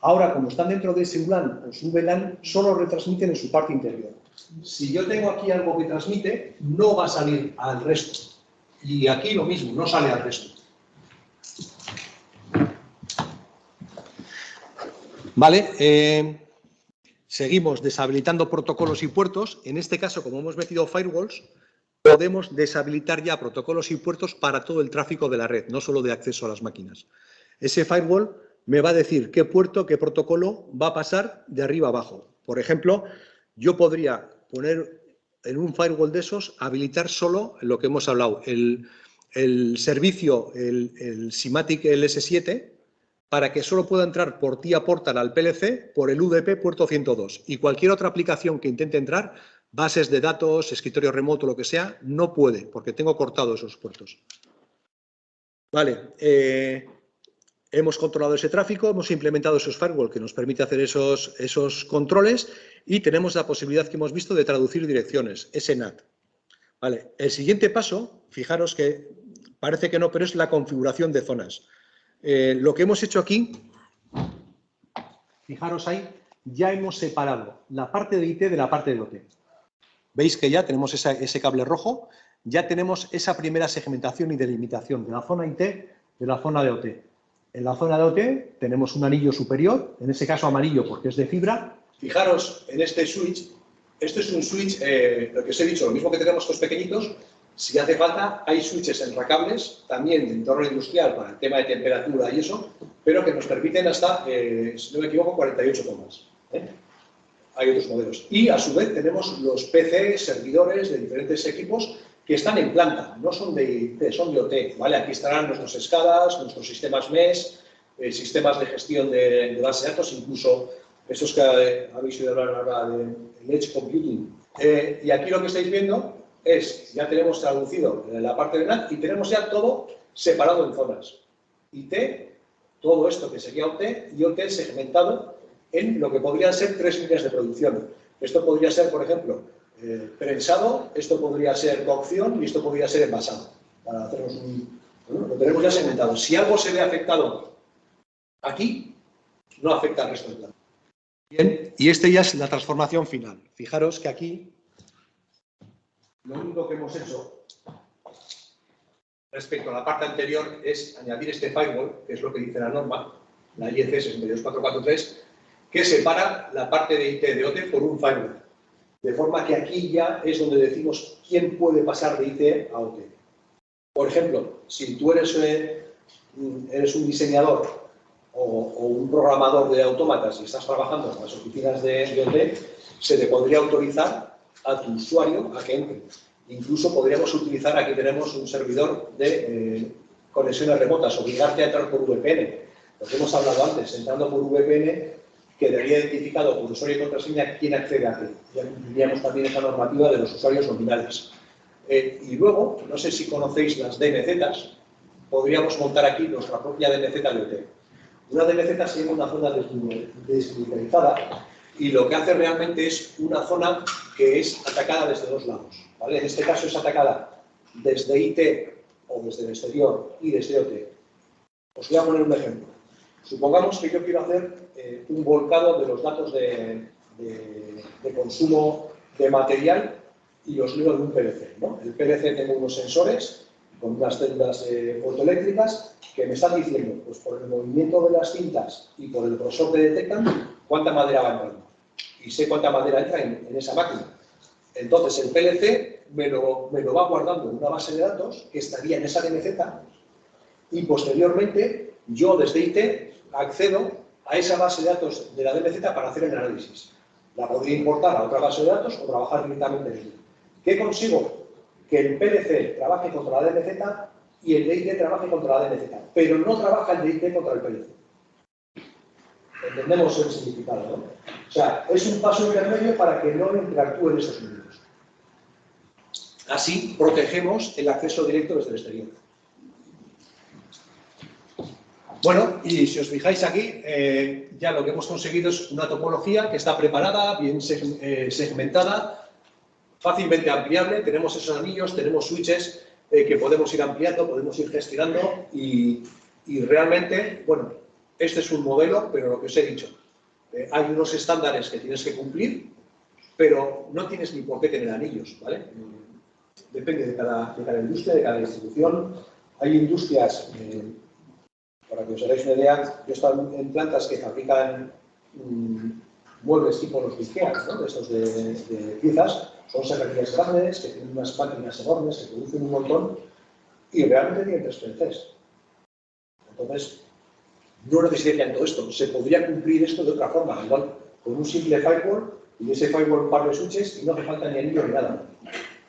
ahora como están dentro de ese WLAN o su VLAN, solo retransmiten en su parte interior. Si yo tengo aquí algo que transmite, no va a salir al resto. Y aquí lo mismo, no sale al resto. Vale, eh, seguimos deshabilitando protocolos y puertos. En este caso, como hemos metido firewalls, podemos deshabilitar ya protocolos y puertos para todo el tráfico de la red, no solo de acceso a las máquinas. Ese firewall me va a decir qué puerto, qué protocolo va a pasar de arriba abajo. Por ejemplo, yo podría poner en un firewall de esos, habilitar solo lo que hemos hablado, el, servicio, el, el SIMATIC LS7, para que solo pueda entrar por TIA Portal al PLC por el UDP puerto 102 y cualquier otra aplicación que intente entrar bases de datos, escritorio remoto, lo que sea, no puede, porque tengo cortado esos puertos. Vale, eh, hemos controlado ese tráfico, hemos implementado esos firewall que nos permite hacer esos, esos controles y tenemos la posibilidad que hemos visto de traducir direcciones, SNAT. Vale, el siguiente paso, fijaros que parece que no, pero es la configuración de zonas. Eh, lo que hemos hecho aquí, fijaros ahí, ya hemos separado la parte de IT de la parte de OT. Veis que ya tenemos ese cable rojo, ya tenemos esa primera segmentación y delimitación de la zona IT de la zona de OT. En la zona de OT tenemos un anillo superior, en ese caso amarillo porque es de fibra. Fijaros en este switch, este es un switch, eh, lo que os he dicho, lo mismo que tenemos estos pequeñitos, si hace falta, hay switches enracables, también de entorno industrial para el tema de temperatura y eso, pero que nos permiten hasta, eh, si no me equivoco, 48 tomas. ¿eh? hay otros modelos. Y a su vez tenemos los PC, servidores de diferentes equipos que están en planta, no son de IT, son de OT, ¿vale? Aquí estarán nuestros SCADAs, nuestros sistemas MES, eh, sistemas de gestión de, de base de datos, incluso estos que habéis oído hablar ahora de Edge Computing. Eh, y aquí lo que estáis viendo es, ya tenemos traducido la parte de NAT y tenemos ya todo separado en zonas. IT, todo esto que sería OT y OT segmentado en lo que podrían ser tres líneas de producción. Esto podría ser, por ejemplo, eh, prensado, esto podría ser cocción y esto podría ser envasado. Para lo tenemos ya segmentado. Si algo se ve afectado aquí, no afecta al resto del plan. Bien, y este ya es la transformación final. Fijaros que aquí lo único que hemos hecho respecto a la parte anterior es añadir este firewall, que es lo que dice la norma, la IEC 62443, que separa la parte de IT de OT por un firewall. De forma que aquí ya es donde decimos quién puede pasar de IT a OT. Por ejemplo, si tú eres, eh, eres un diseñador o, un programador de autómatas y estás trabajando en las oficinas de, de OT, se te podría autorizar a tu usuario a que entre. Incluso podríamos utilizar, aquí tenemos un servidor de eh, conexiones remotas, obligarte a entrar por VPN. Lo que hemos hablado antes, entrando por VPN, quedaría identificado por usuario y contraseña quién accede a ti. Ya cumpliríamos también esa normativa de los usuarios nominales. Eh, y luego, no sé si conocéis las DNZs, podríamos montar aquí nuestra propia DNZ de OT. Una DNZ sería una zona desmilitarizada y lo que hace realmente es una zona que es atacada desde dos lados. En este caso es atacada desde IT o desde el exterior y desde OT. Os voy a poner un ejemplo. Supongamos que yo quiero hacer eh, un volcado de los datos de, consumo de material y los leo en un PLC. El PLC tengo unos sensores con unas células eh, fotoeléctricas que me están diciendo, pues por el movimiento de las cintas y por el grosor que detectan, cuánta madera va entrando. Y sé cuánta madera entra en esa máquina. Entonces, el PLC me lo, va guardando en una base de datos que estaría en esa DMZ y posteriormente yo desde IT accedo a esa base de datos de la DMZ para hacer el análisis. La podría importar a otra base de datos o trabajar directamente en ella. ¿Qué consigo? Que el PLC trabaje contra la DMZ y el DIT trabaje contra la DMZ, pero no trabaja el DIT contra el PLC. Entendemos el significado, ¿no? O sea, es un paso intermedio para que no interactúen esos números. Así protegemos el acceso directo desde el exterior. Bueno, y si os fijáis aquí, eh, ya lo que hemos conseguido es una topología que está preparada, bien eh, segmentada, fácilmente ampliable. Tenemos esos anillos, tenemos switches eh, que podemos ir ampliando, podemos ir gestionando y, y, realmente, bueno, este es un modelo, pero lo que os he dicho, hay unos estándares que tienes que cumplir, pero no tienes ni por qué tener anillos, ¿vale? depende de cada, industria, de cada distribución. Hay industrias, eh, para que os hagáis una idea, yo he estado en plantas que fabrican mm, muebles tipo los IKEA, ¿no? de estos de, piezas, son serranías grandes, que tienen unas máquinas enormes, que producen un montón, y realmente tienen tres PLCs. Entonces, no necesitarían todo esto. Se podría cumplir esto de otra forma, igual con un simple firewall y ese firewall un par de switches y no hace falta ni anillo ni nada.